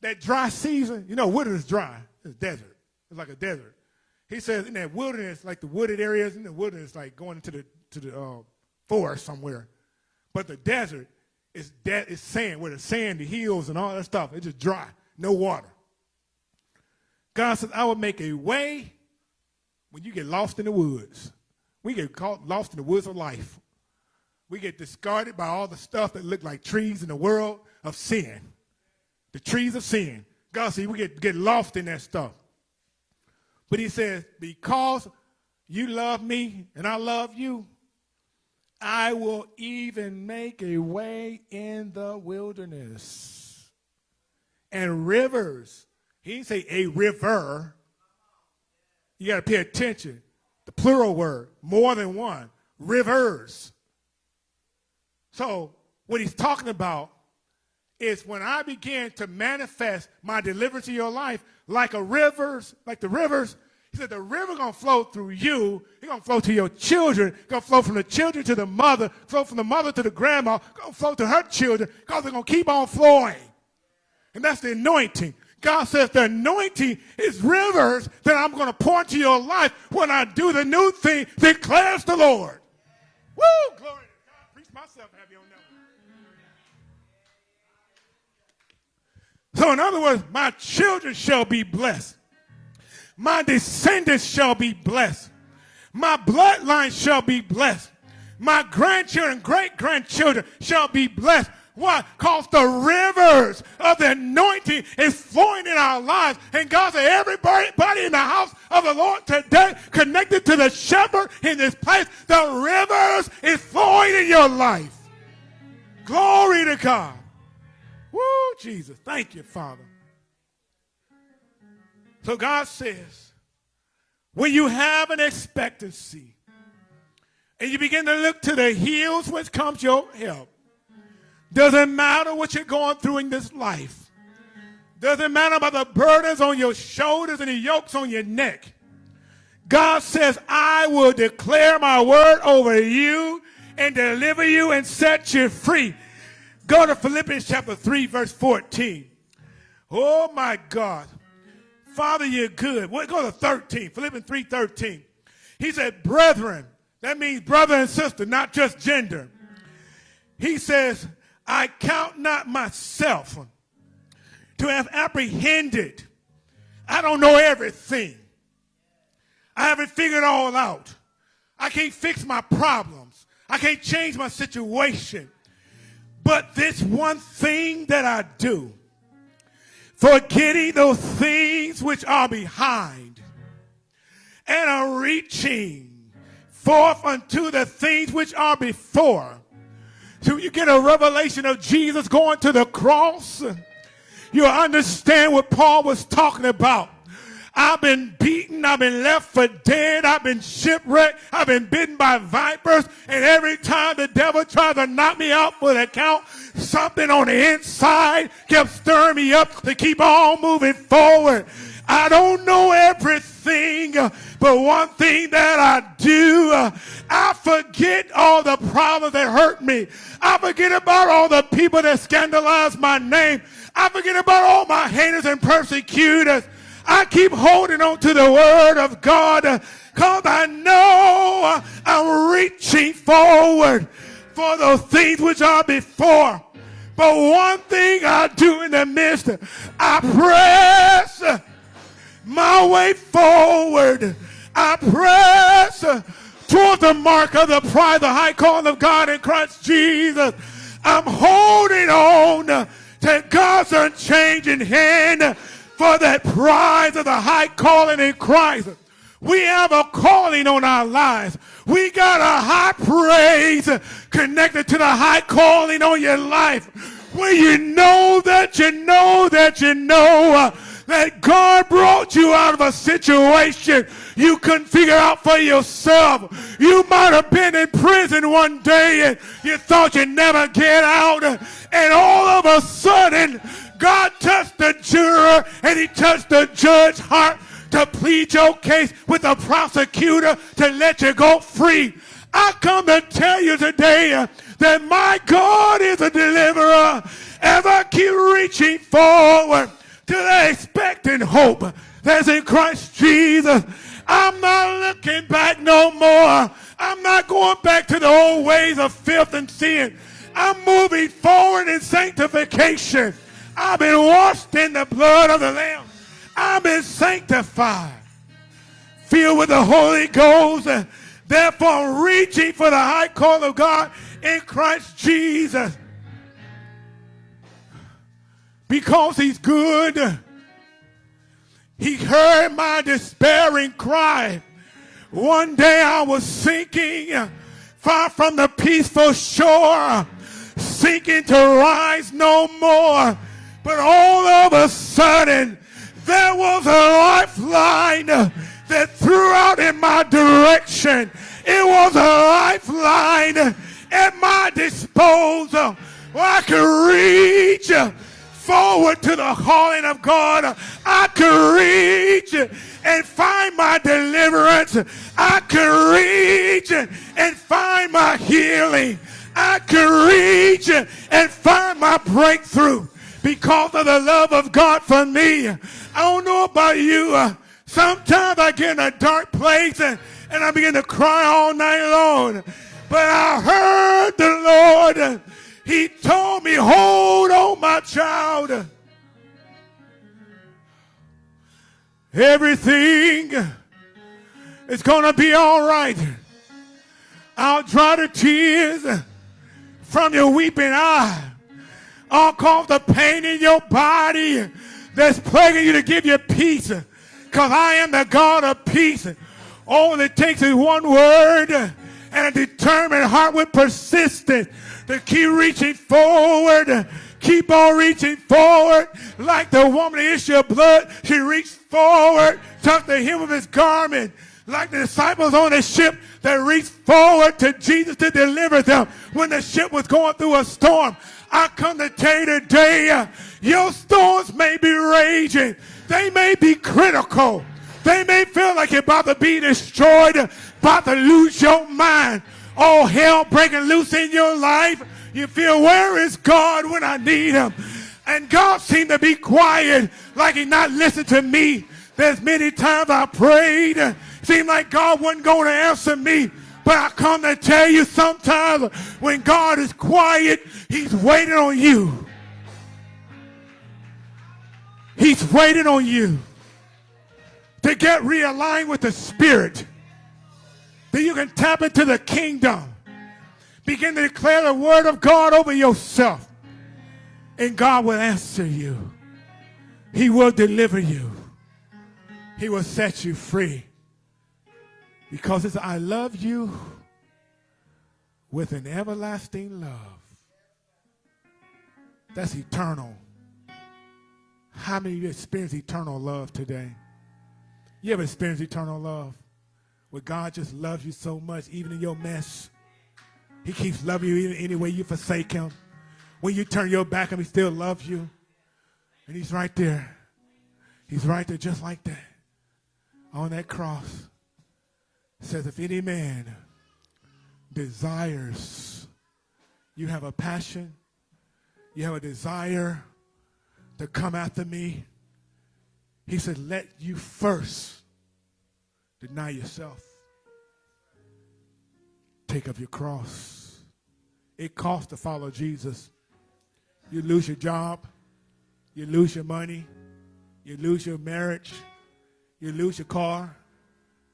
that dry season, you know, wilderness is dry. It's desert. It's like a desert. He says in that wilderness, like the wooded areas in the wilderness, like going into the to the uh, forest somewhere. But the desert is dead is sand, where the sand, the hills, and all that stuff. It's just dry, no water. God says, I will make a way when you get lost in the woods. We get caught lost in the woods of life. We get discarded by all the stuff that look like trees in the world of sin. The trees of sin. God says we get, get lost in that stuff. But he says, because you love me and I love you, I will even make a way in the wilderness and rivers. He didn't say a river. You got to pay attention. The plural word, more than one. Rivers. So, what he's talking about is when I begin to manifest my deliverance in your life like a rivers, like the rivers, he said, the river to flow through you. It's to flow to your children. To flow from the children to the mother, flow from the mother to the grandma, to flow to her children because they're to keep on flowing. And that's the anointing. God says the anointing is rivers that I'm to pour into your life when I do the new thing, declares the Lord. Woo! Glory to God. Preach myself, have you on So in other words, my children shall be blessed. My descendants shall be blessed. My bloodline shall be blessed. My grandchildren, great grandchildren shall be blessed. Why? Because the rivers of the anointing is flowing in our lives. And God said, everybody in the house of the Lord today connected to the shepherd in this place, the rivers is flowing in your life. Glory to God. Woo, Jesus. Thank you, Father. So God says, when you have an expectancy and you begin to look to the hills which comes your help, doesn't matter what you're going through in this life. Doesn't matter about the burdens on your shoulders and the yokes on your neck. God says, I will declare my word over you and deliver you and set you free. Go to Philippians chapter 3, verse 14. Oh my God. Father, you're good. We'll go to 13, Philippians 3, 13. He said, brethren, that means brother and sister, not just gender. He says, I count not myself to have apprehended. I don't know everything. I haven't figured all out. I can't fix my problems. I can't change my situation. But this one thing that I do, forgetting those things which are behind, and are reaching forth unto the things which are before. So you get a revelation of Jesus going to the cross. You understand what Paul was talking about. I've been beaten. I've been left for dead. I've been shipwrecked. I've been bitten by vipers. And every time the devil tried to knock me out for the count, something on the inside kept stirring me up to keep on moving forward. I don't know everything, but one thing that I do, I forget all the problems that hurt me. I forget about all the people that scandalized my name. I forget about all my haters and persecutors. I keep holding on to the word of God because I know I'm reaching forward for those things which are before. But one thing I do in the midst, I press my way forward. I press toward the mark of the pride, the high calling of God in Christ Jesus. I'm holding on to God's unchanging hand for that prize of the high calling in Christ. We have a calling on our lives. We got a high praise connected to the high calling on your life. When you know that you know that you know uh, that God brought you out of a situation you couldn't figure out for yourself. You might have been in prison one day and you thought you'd never get out. And all of a sudden, God touched the juror and he touched the judge's heart to plead your case with the prosecutor to let you go free. I come to tell you today that my God is a deliverer I keep reaching forward to the expecting hope that's in Christ Jesus. I'm not looking back no more. I'm not going back to the old ways of filth and sin. I'm moving forward in sanctification. I've been washed in the blood of the Lamb. I've been sanctified, filled with the Holy Ghost. Therefore, reaching for the high call of God in Christ Jesus. Because he's good. He heard my despairing cry. One day I was sinking far from the peaceful shore, sinking to rise no more. But all of a sudden, there was a lifeline that threw out in my direction. It was a lifeline at my disposal where I could reach forward to the calling of God. I could reach and find my deliverance. I could reach and find my healing. I could reach and find my breakthrough because of the love of God for me. I don't know about you. Uh, sometimes I get in a dark place and, and I begin to cry all night long. But I heard the Lord. He told me, hold on, my child. Everything is going to be all right. I'll dry the tears from your weeping eye. I'll cause the pain in your body that's plaguing you to give you peace. Because I am the God of peace. All it takes is one word and a determined heart with persistence to keep reaching forward. Keep on reaching forward. Like the woman of issue of blood, she reached forward, touched the hem of his garment. Like the disciples on the ship that reached forward to Jesus to deliver them when the ship was going through a storm. I come to tell you today, your storms may be raging. They may be critical. They may feel like you're about to be destroyed, about to lose your mind. All hell breaking loose in your life. You feel, where is God when I need him? And God seemed to be quiet, like he not listened to me. There's many times I prayed. Seemed like God wasn't going to answer me. But I come to tell you sometimes when God is quiet, he's waiting on you. He's waiting on you to get realigned with the Spirit. That you can tap into the kingdom. Begin to declare the word of God over yourself. And God will answer you. He will deliver you. He will set you free. Because it's I love you with an everlasting love. That's eternal. How many of you experience eternal love today? You ever experienced eternal love? Where God just loves you so much, even in your mess. He keeps loving you even any way you forsake him. When you turn your back on him, he still loves you. And he's right there. He's right there just like that. On that cross. Says, if any man desires, you have a passion, you have a desire to come after me. He said, let you first deny yourself. Take up your cross. It costs to follow Jesus. You lose your job. You lose your money. You lose your marriage. You lose your car.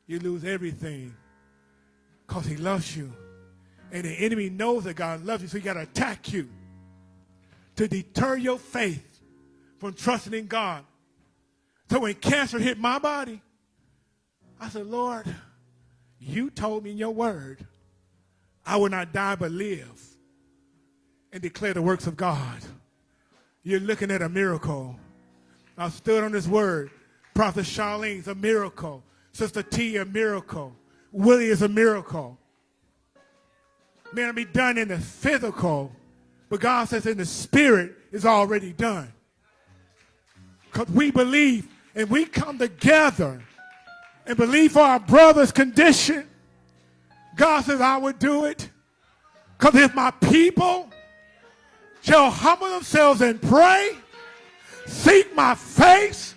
You lose everything because he loves you. And the enemy knows that God loves you, so he got to attack you to deter your faith from trusting in God. So when cancer hit my body, I said, Lord, you told me in your word I will not die but live and declare the works of God. You're looking at a miracle. I stood on this word. Prophet Charlene's a miracle. Sister T, a miracle. Willie is a miracle. May not be done in the physical, but God says in the spirit is already done. Because we believe and we come together and believe for our brother's condition. God says, I would do it. Because if my people shall humble themselves and pray, seek my face,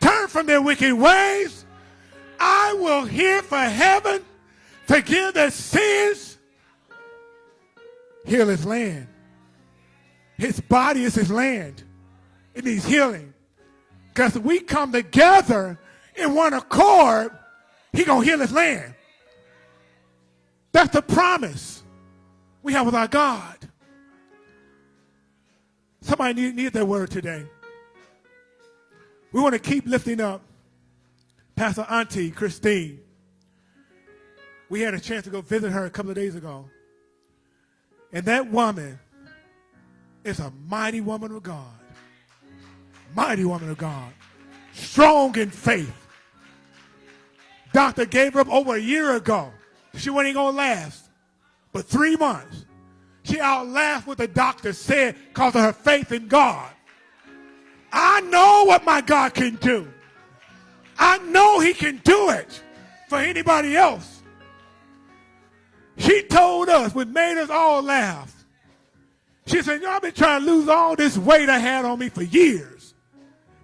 turn from their wicked ways, I will hear for heaven, forgive their sins, heal his land. His body is his land. It needs healing. Because we come together in one accord, he going to heal his land. That's the promise we have with our God. Somebody need, need that word today. We want to keep lifting up Pastor Auntie Christine. We had a chance to go visit her a couple of days ago. And that woman is a mighty woman of God. Mighty woman of God. Strong in faith. Doctor gave her up over a year ago. She wasn't going to last. But three months. She outlasted what the doctor said because of her faith in God. I know what my God can do. I know he can do it for anybody else. She told us, which made us all laugh. She said, Y'all been trying to lose all this weight I had on me for years.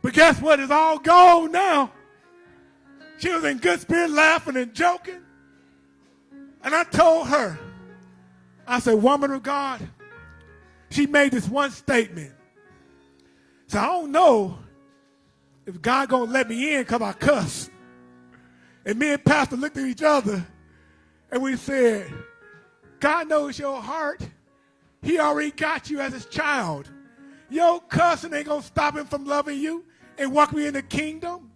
But guess what? It's all gone now. She was in good spirit, laughing and joking. And I told her, I said, Woman of God, she made this one statement. So I don't know if God gonna let me in because I cuss. And me and Pastor looked at each other and we said, God knows your heart. He already got you as his child. Your cussing ain't gonna stop him from loving you and walk me in the kingdom.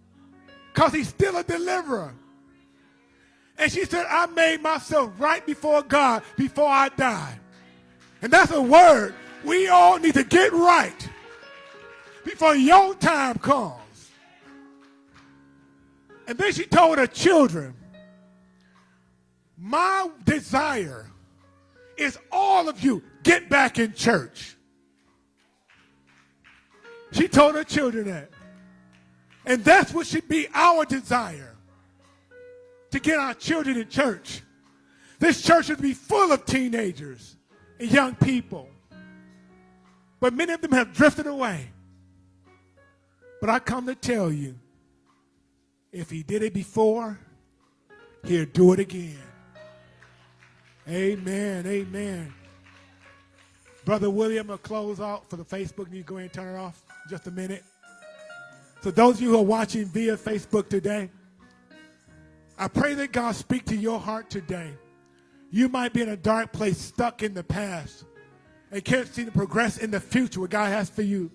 Because he's still a deliverer. And she said, I made myself right before God before I died. And that's a word we all need to get right before your time comes. And then she told her children, My desire is all of you get back in church. She told her children that. And that's what should be our desire to get our children in church. This church should be full of teenagers and young people. But many of them have drifted away. But I come to tell you if he did it before, he'll do it again. Amen. Amen. Brother William will close out for the Facebook. You go ahead and turn it off just a minute. So those of you who are watching via Facebook today, I pray that God speak to your heart today. You might be in a dark place, stuck in the past, and can't see the progress in the future what God has for you.